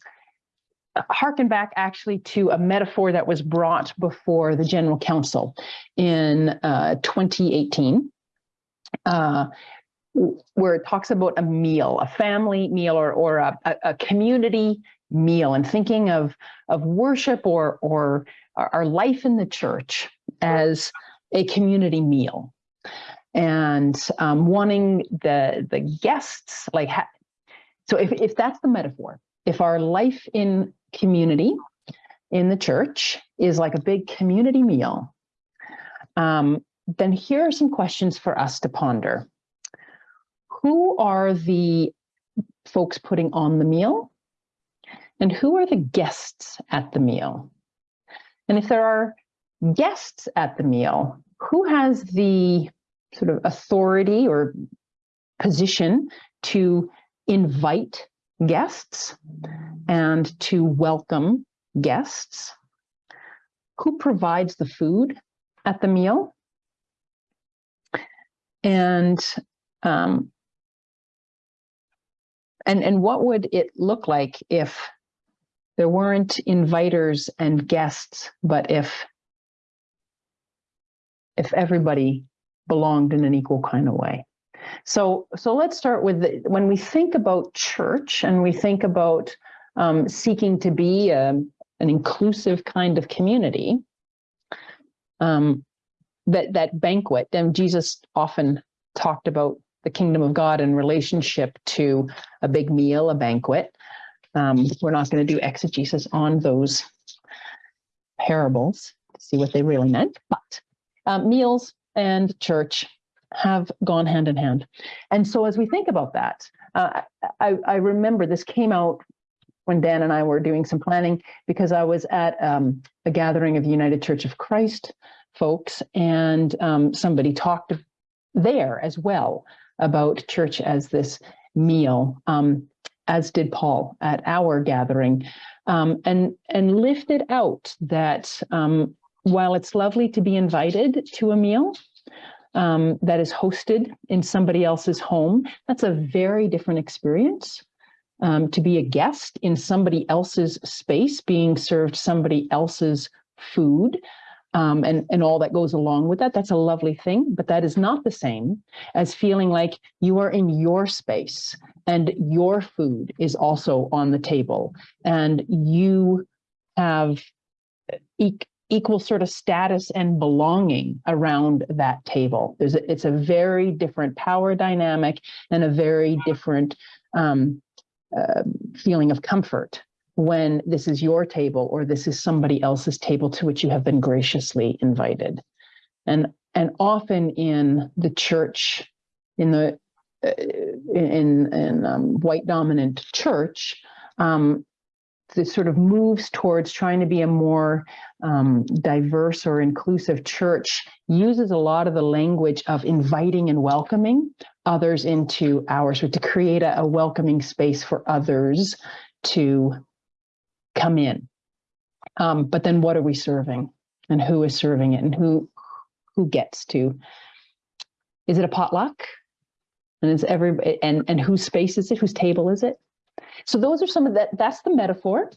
Speaker 3: harken back actually to a metaphor that was brought before the General Council in uh, 2018, uh, where it talks about a meal, a family meal or, or a, a community meal and thinking of, of worship or, or our life in the church as a community meal and um, wanting the, the guests, like, so if, if that's the metaphor, if our life in community in the church is like a big community meal, um, then here are some questions for us to ponder. Who are the folks putting on the meal? And who are the guests at the meal? And if there are guests at the meal, who has the sort of authority or position to invite guests and to welcome guests? Who provides the food at the meal? And um, and and what would it look like if there weren't inviters and guests, but if if everybody belonged in an equal kind of way? So, so let's start with the, when we think about church and we think about um, seeking to be a, an inclusive kind of community, um, that, that banquet, and Jesus often talked about the kingdom of God in relationship to a big meal, a banquet. Um, we're not going to do exegesis on those parables to see what they really meant, but um, meals and church have gone hand in hand. And so as we think about that, uh, I, I, remember this came out when Dan and I were doing some planning because I was at um, a gathering of United Church of Christ folks and um, somebody talked there as well about church as this meal, um, as did Paul at our gathering, um, and, and lifted out that um, while it's lovely to be invited to a meal, um, that is hosted in somebody else's home, that's a very different experience. Um, to be a guest in somebody else's space, being served somebody else's food, um, and, and all that goes along with that, that's a lovely thing, but that is not the same as feeling like you are in your space and your food is also on the table and you have e equal sort of status and belonging around that table. There's a, it's a very different power dynamic and a very different um, uh, feeling of comfort when this is your table or this is somebody else's table to which you have been graciously invited. And and often in the church, in the uh, in in um, white dominant church, um, the sort of moves towards trying to be a more um, diverse or inclusive church uses a lot of the language of inviting and welcoming others into ours, so to create a, a welcoming space for others to come in. Um, but then what are we serving and who is serving it and who who gets to? Is it a potluck? And is every and and whose space is it? Whose table is it? So those are some of that, that's the metaphor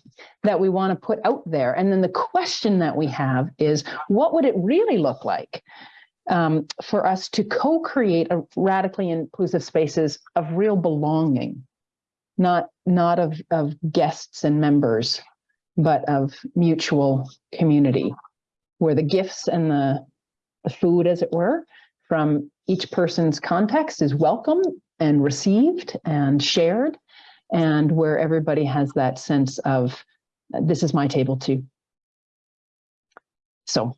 Speaker 3: that we want to put out there. And then the question that we have is, what would it really look like um, for us to co-create a radically inclusive spaces of real belonging, not, not of, of guests and members, but of mutual community, where the gifts and the, the food, as it were, from each person's context is welcome and received and shared and where everybody has that sense of this is my table too. So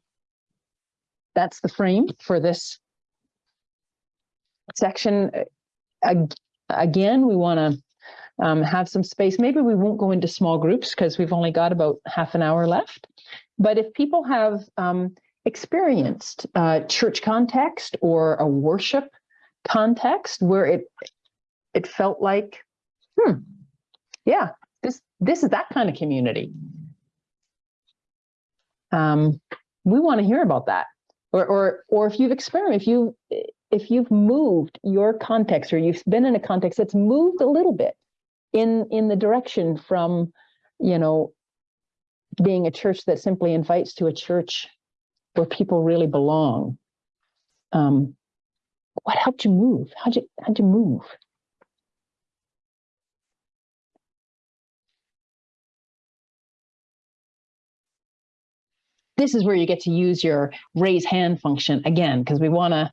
Speaker 3: that's the frame for this section. Again, we want to um, have some space. Maybe we won't go into small groups because we've only got about half an hour left. But if people have um, experienced uh, church context or a worship context where it it felt like hmm, yeah, this this is that kind of community. Um, we want to hear about that. Or or or if you've experienced, if you if you've moved your context or you've been in a context that's moved a little bit in in the direction from, you know, being a church that simply invites to a church where people really belong. Um, what helped you move? How'd you how'd you move? this is where you get to use your raise hand function again, because we want to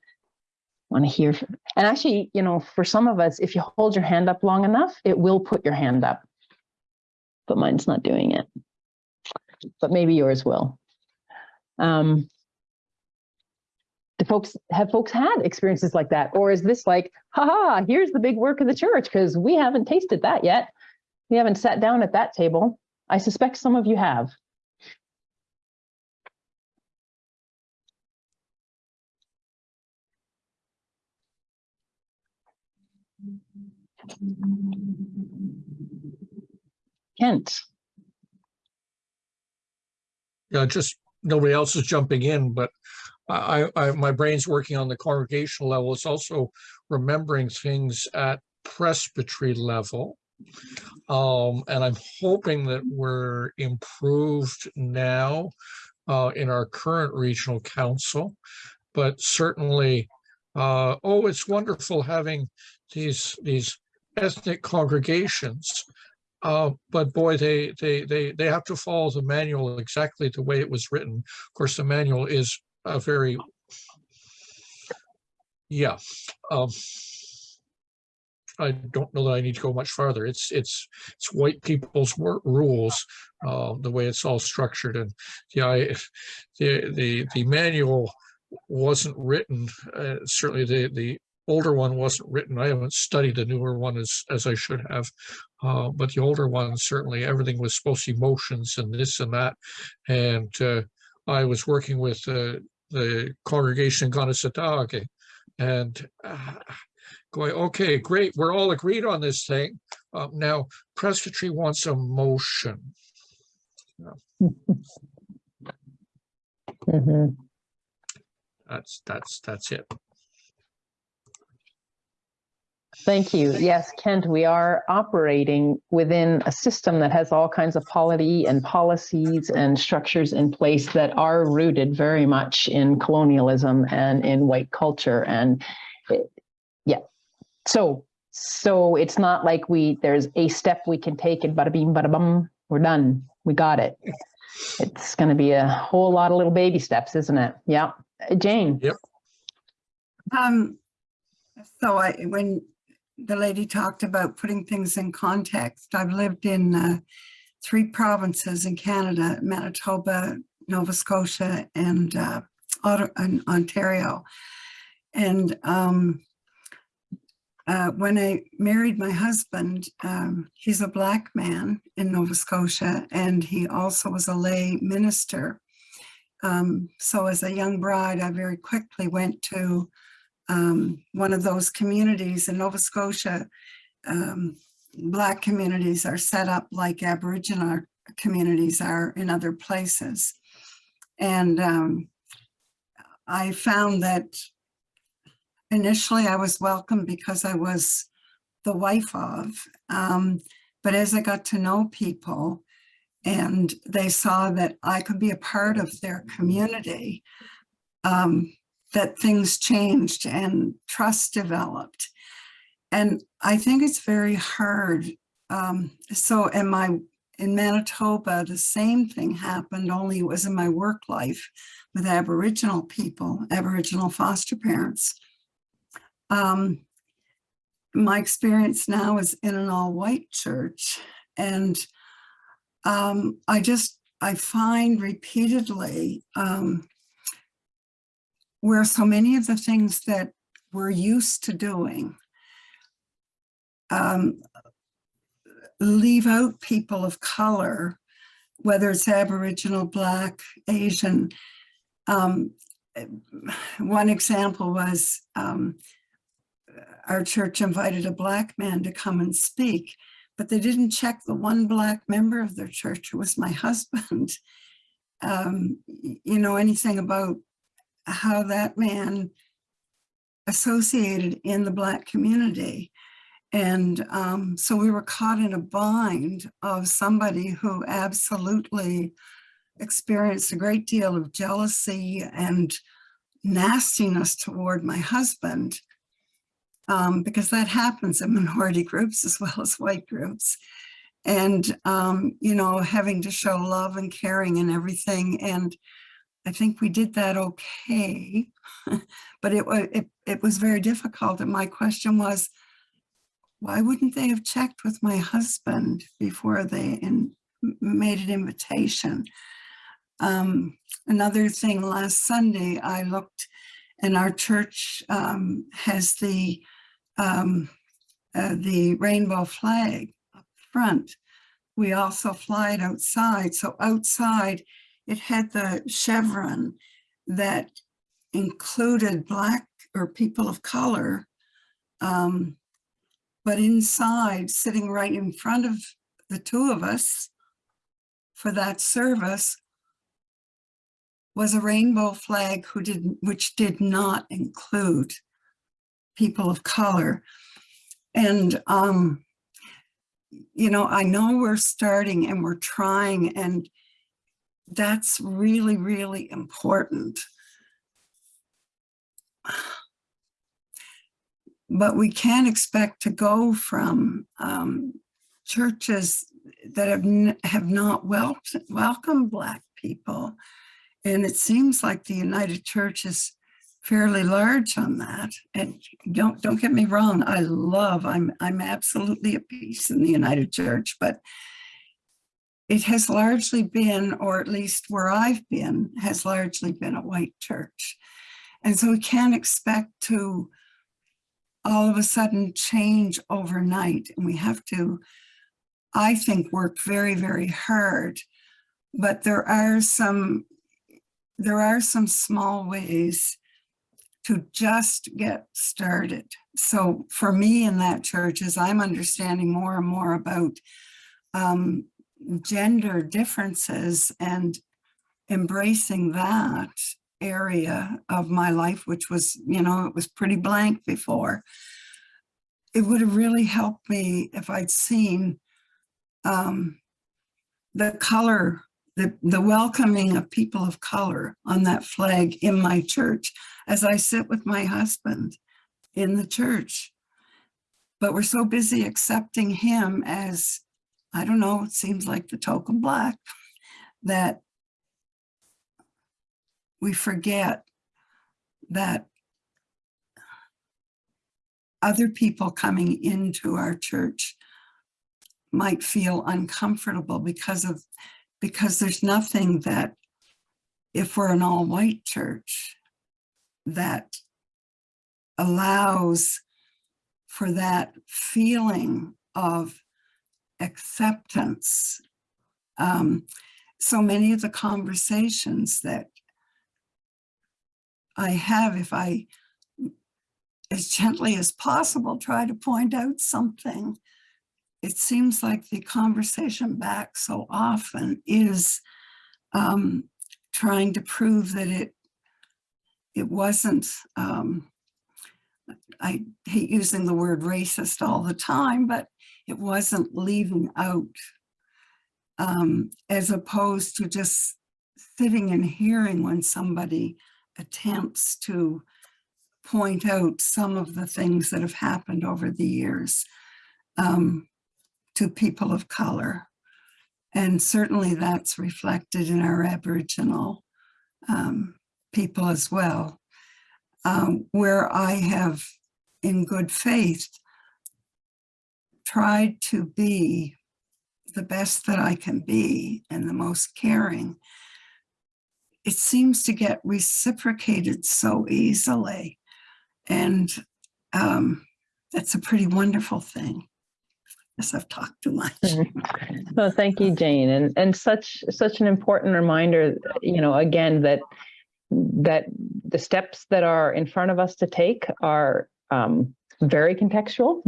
Speaker 3: want to hear. From, and actually, you know, for some of us, if you hold your hand up long enough, it will put your hand up. But mine's not doing it. But maybe yours will. Um, do folks have folks had experiences like that, or is this like, haha, here's the big work of the church because we haven't tasted that yet. We haven't sat down at that table. I suspect some of you have. Kent.
Speaker 7: Yeah, just nobody else is jumping in, but I, I, my brain's working on the congregational level. It's also remembering things at presbytery level. Um, and I'm hoping that we're improved now uh, in our current regional council, but certainly, uh, oh, it's wonderful having these these ethnic congregations. Uh, but boy, they, they, they, they have to follow the manual exactly the way it was written. Of course, the manual is a very, yeah. Um, I don't know that I need to go much farther. It's it's it's white people's rules, uh, the way it's all structured, and yeah, the the the manual wasn't written. Uh, certainly, the the older one wasn't written. I haven't studied the newer one as, as I should have. Uh, but the older one, certainly everything was supposed to be motions and this and that. And uh, I was working with uh, the congregation in and going, okay, great. We're all agreed on this thing. Um, now, presbytery wants a motion. Yeah. *laughs*
Speaker 3: mm -hmm.
Speaker 7: That's, that's, that's it.
Speaker 3: Thank you. Yes, Kent, we are operating within a system that has all kinds of polity and policies and structures in place that are rooted very much in colonialism and in white culture. And it, yeah, so so it's not like we there's a step we can take and bada beam, bada bum, we're done. We got it. It's going to be a whole lot of little baby steps, isn't it? Yeah. Jane.
Speaker 7: Yep.
Speaker 5: Um, so I, when the lady talked about putting things in context. I've lived in uh, three provinces in Canada, Manitoba, Nova Scotia, and uh, Ontario. And um, uh, when I married my husband, um, he's a black man in Nova Scotia, and he also was a lay minister. Um, so as a young bride, I very quickly went to um, one of those communities in Nova Scotia. Um, black communities are set up like Aboriginal communities are in other places. And um, I found that initially I was welcome because I was the wife of, um, but as I got to know people and they saw that I could be a part of their community, um, that things changed and trust developed. And I think it's very hard. Um, so in my in Manitoba, the same thing happened, only it was in my work life with Aboriginal people, Aboriginal foster parents. Um, my experience now is in an all-white church, and um, I just, I find repeatedly um, where so many of the things that we're used to doing um, leave out people of color, whether it's Aboriginal, Black, Asian. Um, one example was um, our church invited a Black man to come and speak, but they didn't check the one Black member of their church who was my *laughs* husband. Um, you know, anything about how that man associated in the Black community. And um, so we were caught in a bind of somebody who absolutely experienced a great deal of jealousy and nastiness toward my husband, um, because that happens in minority groups as well as white groups. And, um, you know, having to show love and caring and everything. And I think we did that okay, *laughs* but it, it, it was very difficult. And my question was, why wouldn't they have checked with my husband before they in, made an invitation? Um, another thing, last Sunday, I looked and our church um, has the, um, uh, the rainbow flag up front. We also fly it outside. So outside, it had the chevron that included black or people of color um, but inside, sitting right in front of the two of us for that service was a rainbow flag who did, which did not include people of color. And, um, you know, I know we're starting and we're trying and that's really, really important. but we can't expect to go from um, churches that have, have not wel welcomed Black people. And it seems like the United Church is fairly large on that. And don't don't get me wrong, I love, I'm, I'm absolutely at peace in the United Church, but it has largely been, or at least where I've been, has largely been a white church. And so we can't expect to all of a sudden change overnight. And we have to, I think, work very, very hard. But there are some, there are some small ways to just get started. So for me in that church, as I'm understanding more and more about um, gender differences and embracing that area of my life, which was, you know, it was pretty blank before. It would have really helped me if I'd seen um, the color, the, the welcoming of people of color on that flag in my church as I sit with my husband in the church. But we're so busy accepting him as, I don't know, it seems like the token black, that we forget that other people coming into our church might feel uncomfortable because of because there's nothing that if we're an all-white church, that allows for that feeling of acceptance. Um, so many of the conversations that I have, if I, as gently as possible, try to point out something, it seems like the conversation back so often is um, trying to prove that it it wasn't um, I hate using the word racist all the time, but it wasn't leaving out um, as opposed to just sitting and hearing when somebody attempts to point out some of the things that have happened over the years um, to people of color. And certainly that's reflected in our Aboriginal um, people as well um, where I have, in good faith, tried to be the best that I can be and the most caring, it seems to get reciprocated so easily. And um, that's a pretty wonderful thing. Yes, I've talked too much. *laughs*
Speaker 3: No, thank you, Jane. And, and such, such an important reminder, you know, again, that that the steps that are in front of us to take are um, very contextual,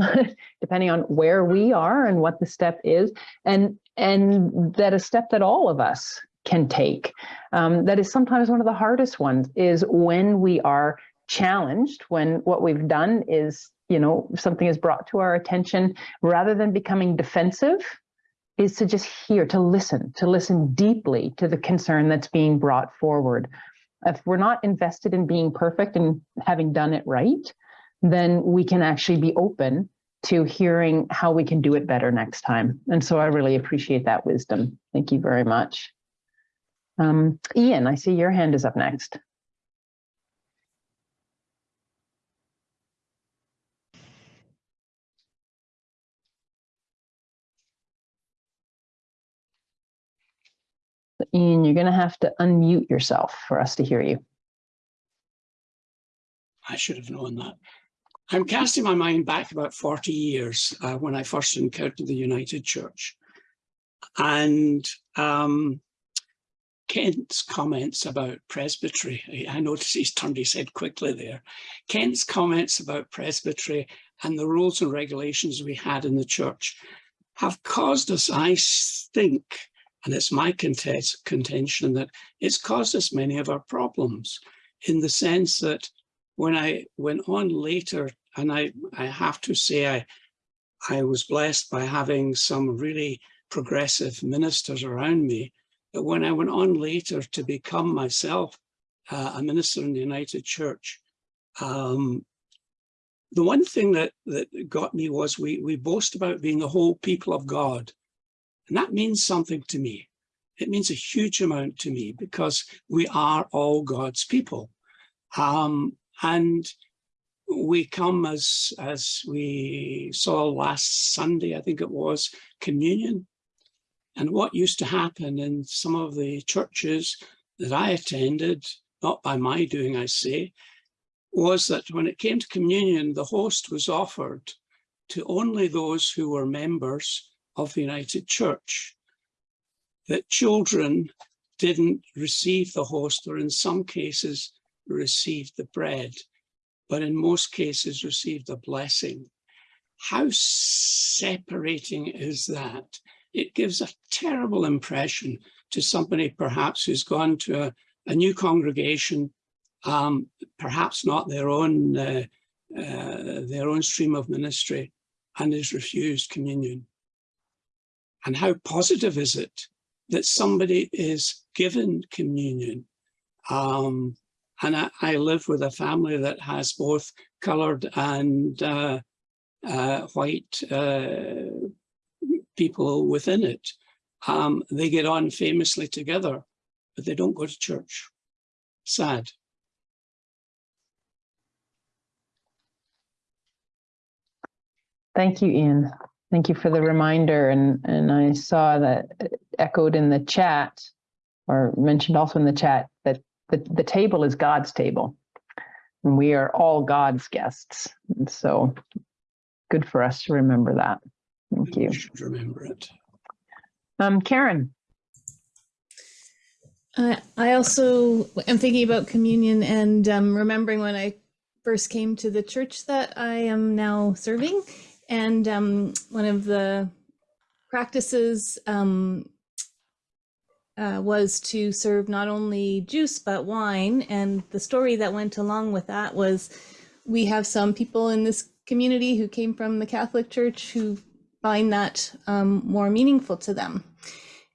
Speaker 3: *laughs* depending on where we are and what the step is, and and that a step that all of us can take. Um, that is sometimes one of the hardest ones is when we are challenged, when what we've done is, you know, something is brought to our attention, rather than becoming defensive, is to just hear, to listen, to listen deeply to the concern that's being brought forward if we're not invested in being perfect and having done it right, then we can actually be open to hearing how we can do it better next time. And so I really appreciate that wisdom. Thank you very much. Um, Ian, I see your hand is up next. Ian, you're going to have to unmute yourself for us to hear you.
Speaker 14: I should have known that. I'm casting my mind back about 40 years uh, when I first encountered the United Church. And um, Kent's comments about presbytery, I noticed he's turned his head quickly there. Kent's comments about presbytery and the rules and regulations we had in the church have caused us, I think, and it's my contention that it's caused us many of our problems in the sense that when I went on later, and I, I have to say I, I was blessed by having some really progressive ministers around me, but when I went on later to become myself uh, a minister in the United Church, um, the one thing that, that got me was we, we boast about being the whole people of God. And that means something to me. It means a huge amount to me because we are all God's people. Um, and we come as, as we saw last Sunday, I think it was, communion. And what used to happen in some of the churches that I attended, not by my doing, I say, was that when it came to communion, the host was offered to only those who were members of the United Church, that children didn't receive the host or in some cases received the bread, but in most cases received a blessing. How separating is that? It gives a terrible impression to somebody perhaps who's gone to a, a new congregation, um, perhaps not their own, uh, uh, their own stream of ministry, and is refused communion. And how positive is it that somebody is given communion? Um, and I, I, live with a family that has both colored and uh, uh, white uh, people within it. Um, they get on famously together, but they don't go to church. Sad.
Speaker 3: Thank you, Ian. Thank you for the reminder. And, and I saw that echoed in the chat or mentioned also in the chat that the, the table is God's table. And we are all God's guests. And so good for us to remember that. Thank you.
Speaker 14: We should remember it.
Speaker 3: Um, Karen,
Speaker 15: Uh, I also am thinking about communion and um, remembering when I first came to the church that I am now serving. And um, one of the practices um, uh, was to serve not only juice but wine. And the story that went along with that was we have some people in this community who came from the Catholic Church who find that um, more meaningful to them.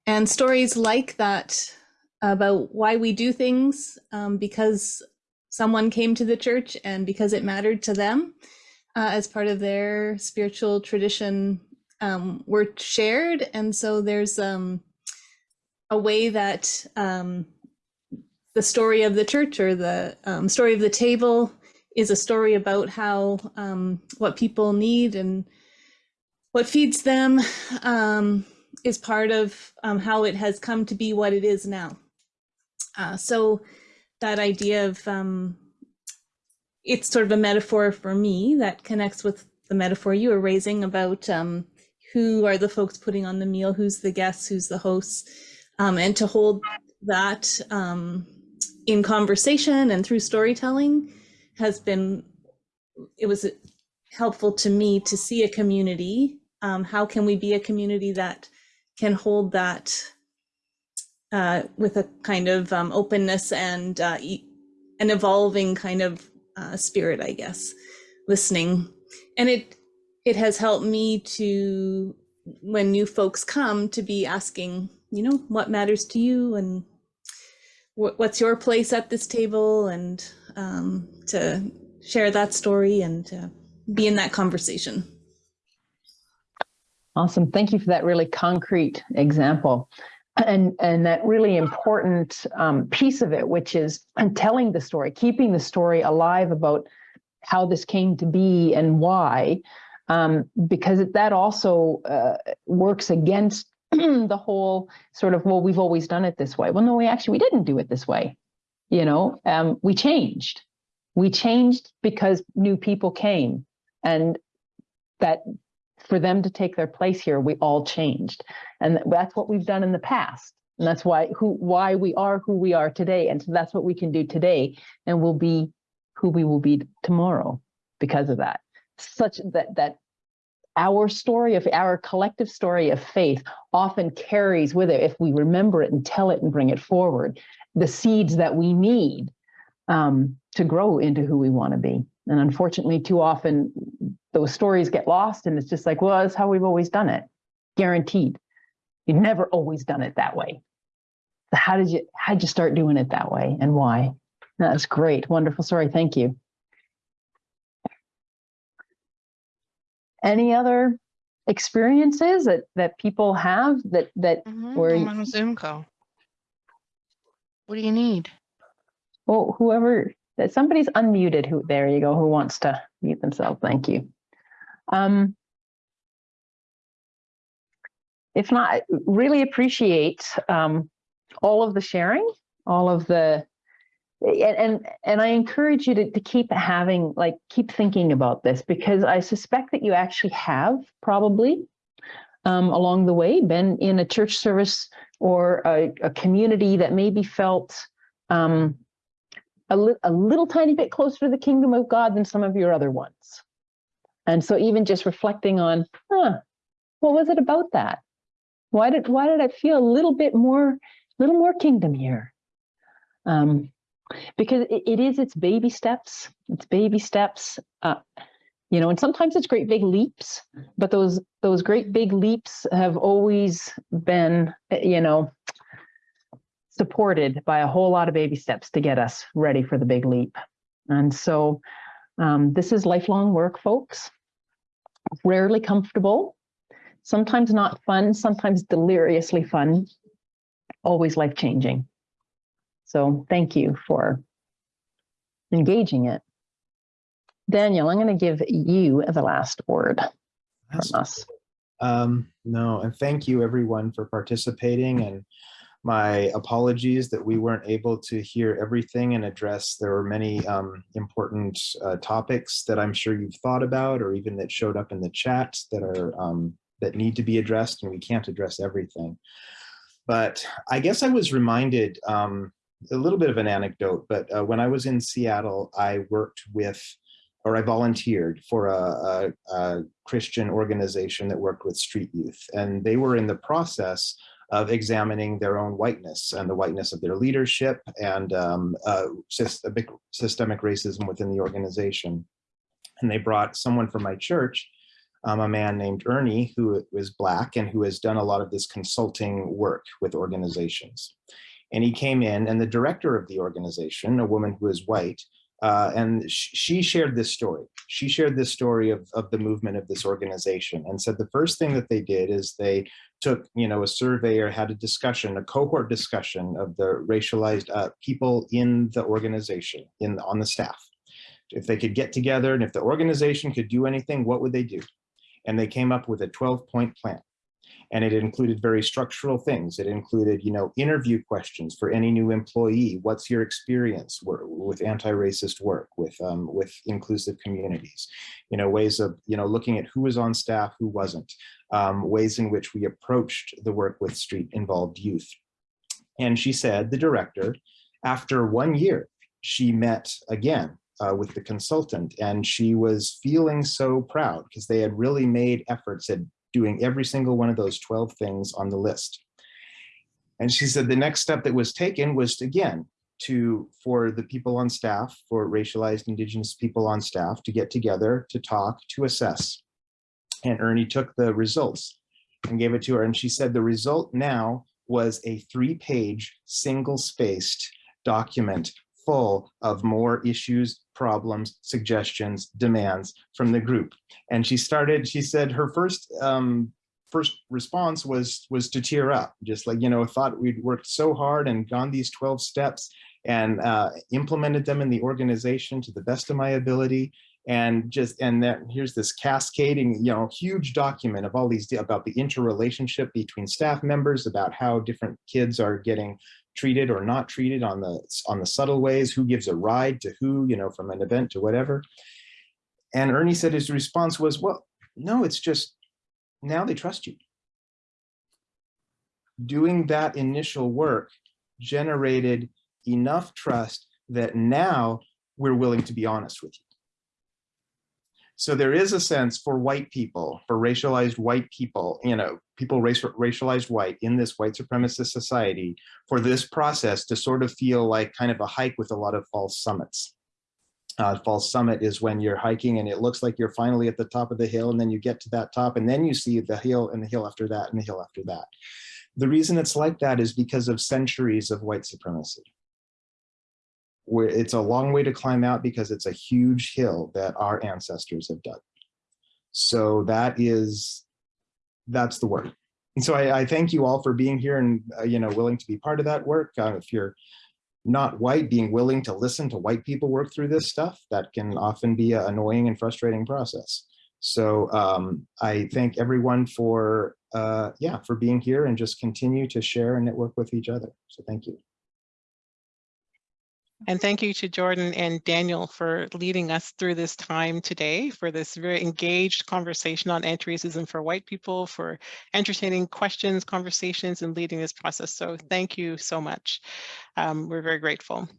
Speaker 15: And stories like that about why we do things um, because someone came to the church and because it mattered to them uh, as part of their spiritual tradition um, were shared. And so there's um, a way that um, the story of the church or the um, story of the table is a story about how um, what people need and what feeds them um, is part of um, how it has come to be what it is now. Uh, so that idea of um, it's sort of a metaphor for me that connects with the metaphor you were raising about who are the folks putting on the meal, who's the guests, who's the hosts, um, and to hold that um, in conversation and through storytelling has been, it was helpful to me to see a community. Um, how can we be a community that can hold that uh, with a kind of um, openness and uh, an evolving kind of uh, spirit, I guess, listening. And it it has helped me to, when new folks come, to be asking, you know, what matters to you and wh- what's your place at this table, and um, to share that story and to be in that conversation.
Speaker 3: awesome. Thank you for that really concrete example. And, and that really important um, piece of it, which is telling the story, keeping the story alive about how this came to be and why, um, because that also uh, works against *clears throat* the whole sort of, well, we've always done it this way. Well, no, we actually, we didn't do it this way. You know, um, we changed. We changed because new people came and that for them to take their place here, we all changed. And that's what we've done in the past. And that's why who why we are who we are today. And so that's what we can do today. And we'll be who we will be tomorrow because of that. Such that that our story of our collective story of faith often carries with it, if we remember it and tell it and bring it forward, the seeds that we need um, to grow into who we want to be. And unfortunately, too often those stories get lost and it's just like, well, that's how we've always done it. Guaranteed. You've never always done it that way. So how did you how did you start doing it that way and why? That's great. Wonderful story. Thank you. Any other experiences that that people have that that
Speaker 1: Mhm,
Speaker 3: where
Speaker 1: I'm on Zoom call. What do you need?
Speaker 3: well whoever that somebody's unmuted who there you go who wants to mute themselves thank you um if not really appreciate um all of the sharing all of the and and, and i encourage you to, to keep having like keep thinking about this because i suspect that you actually have probably um, along the way been in a church service or a, a community that maybe felt um, a, li- a little tiny bit closer to the kingdom of God than some of your other ones. And so even just reflecting on, huh, what was it about that? Why did why did I feel a little bit more, a little more kingdom here? Um, because it, it is its baby steps. It's baby steps. Uh, you know, and sometimes it's great big leaps, but those those great big leaps have always been, you know, supported by a whole lot of baby steps to get us ready for the big leap. And so um, this is lifelong work, folks. Rarely comfortable, sometimes not fun, sometimes deliriously fun, always life changing. So thank you for engaging it. Daniel, I'm going to give you the last word from us.
Speaker 2: Um, no, and thank you everyone for participating and My apologies that we weren't able to hear everything and address. There were many um, important uh, topics that I'm sure you've thought about or even that showed up in the chat that are um, that need to be addressed and we can't address everything. But I guess I was reminded um, a little bit of an anecdote, but uh, when I was in Seattle, I worked with or I volunteered for a, a, a, Christian organization that worked with street youth. And they were in the process of examining their own whiteness and the whiteness of their leadership and um, uh, systemic, systemic racism within the organization. And they brought someone from my church, um, a man named Ernie, who was black and who has done a lot of this consulting work with organizations. And he came in and the director of the organization, a woman who is white, uh, and sh she shared this story. She shared this story of, of the movement of this organization and said the first thing that they did is they took, you know, a survey or had a discussion, a cohort discussion of the racialized uh, people in the organization, in on the staff. If they could get together and if the organization could do anything, what would they do? And they came up with a 12 point plan and it included very structural things. It included, you know, interview questions for any new employee. What's your experience with anti-racist work, with um, with inclusive communities? You know, ways of, you know, looking at who was on staff, who wasn't, um, ways in which we approached the work with street involved youth. And she said, the director, after one year, she met again uh, with the consultant and she was feeling so proud because they had really made efforts at doing every single one of those 12 things on the list. And she said the next step that was taken was again to for the people on staff, for racialized indigenous people on staff to get together, to talk, to assess. And Ernie took the results and gave it to her. And she said the result now was a three page single spaced document full of more issues, problems, suggestions, demands from the group. And she started, she said her first um, first response was was to tear up, just like, you know, thought we'd worked so hard and gone these 12 steps and uh, implemented them in the organization to the best of my ability and just and that here's this cascading you know huge document of all these about the interrelationship between staff members about how different kids are getting treated or not treated on the on the subtle ways who gives a ride to who you know from an event to whatever. And ernie said his response was well no it's just now they trust you. Doing that initial work generated enough trust that now we're willing to be honest with you so there is a sense for white people, for racialized white people, you know, people race, racialized white in this white supremacist society, for this process to sort of feel like kind of a hike with a lot of false summits. Uh, false summit is when you're hiking and it looks like you're finally at the top of the hill and then you get to that top and then you see the hill and the hill after that and the hill after that. The reason it's like that is because of centuries of white supremacy it's a long way to climb out because it's a huge hill that our ancestors have dug. So that is, that's the work. And so I, I thank you all for being here and, uh, you know, willing to be part of that work. Uh, if you're not white, being willing to listen to white people work through this stuff, that can often be an annoying and frustrating process. So um, I thank everyone for, uh, yeah, for being here and just continue to share and network with each other. So thank you.
Speaker 1: And thank you to Jordan and Daniel for leading us through this time today for this very engaged conversation on anti-racism for white people, for entertaining questions, conversations, and leading this process. So thank you so much. Um, we're very grateful.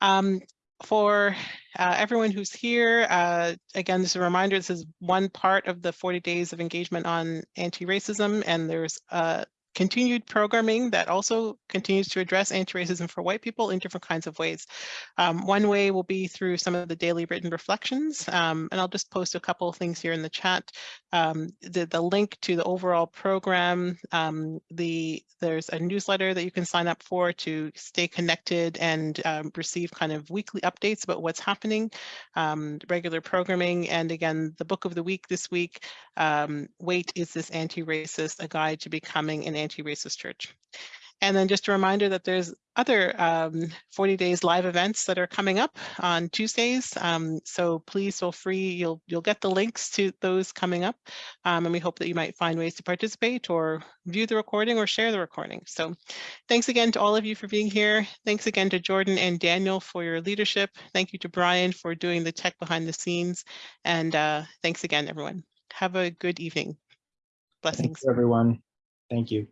Speaker 1: Um, for uh, everyone who's here, uh, again, just a reminder, this is one part of the 40 days of engagement on anti-racism, and there's uh, continued programming that also continues to address anti-racism for white people in different kinds of ways. Um, one way will be through some of the daily written reflections, um, and I'll just post a couple of things here in the chat. Um, the, the link to the overall program, um, the there's a newsletter that you can sign up for to stay connected and um, receive kind of weekly updates about what's happening, um, regular programming, and again, the book of the week this week, Wait, is this anti-racist? A guide to becoming an anti-racist church. And then just a reminder that there's other um, 40 days live events that are coming up on Tuesdays. Um, so please feel free, you'll you'll get the links to those coming up. Um, and we hope that you might find ways to participate or view the recording or share the recording. So thanks again to all of you for being here. Thanks again to Jordan and Daniel for your leadership. Thank you to Brian for doing the tech behind the scenes. And uh, thanks again, everyone. Have a good evening. Blessings.
Speaker 2: Thanks, everyone. Thank you.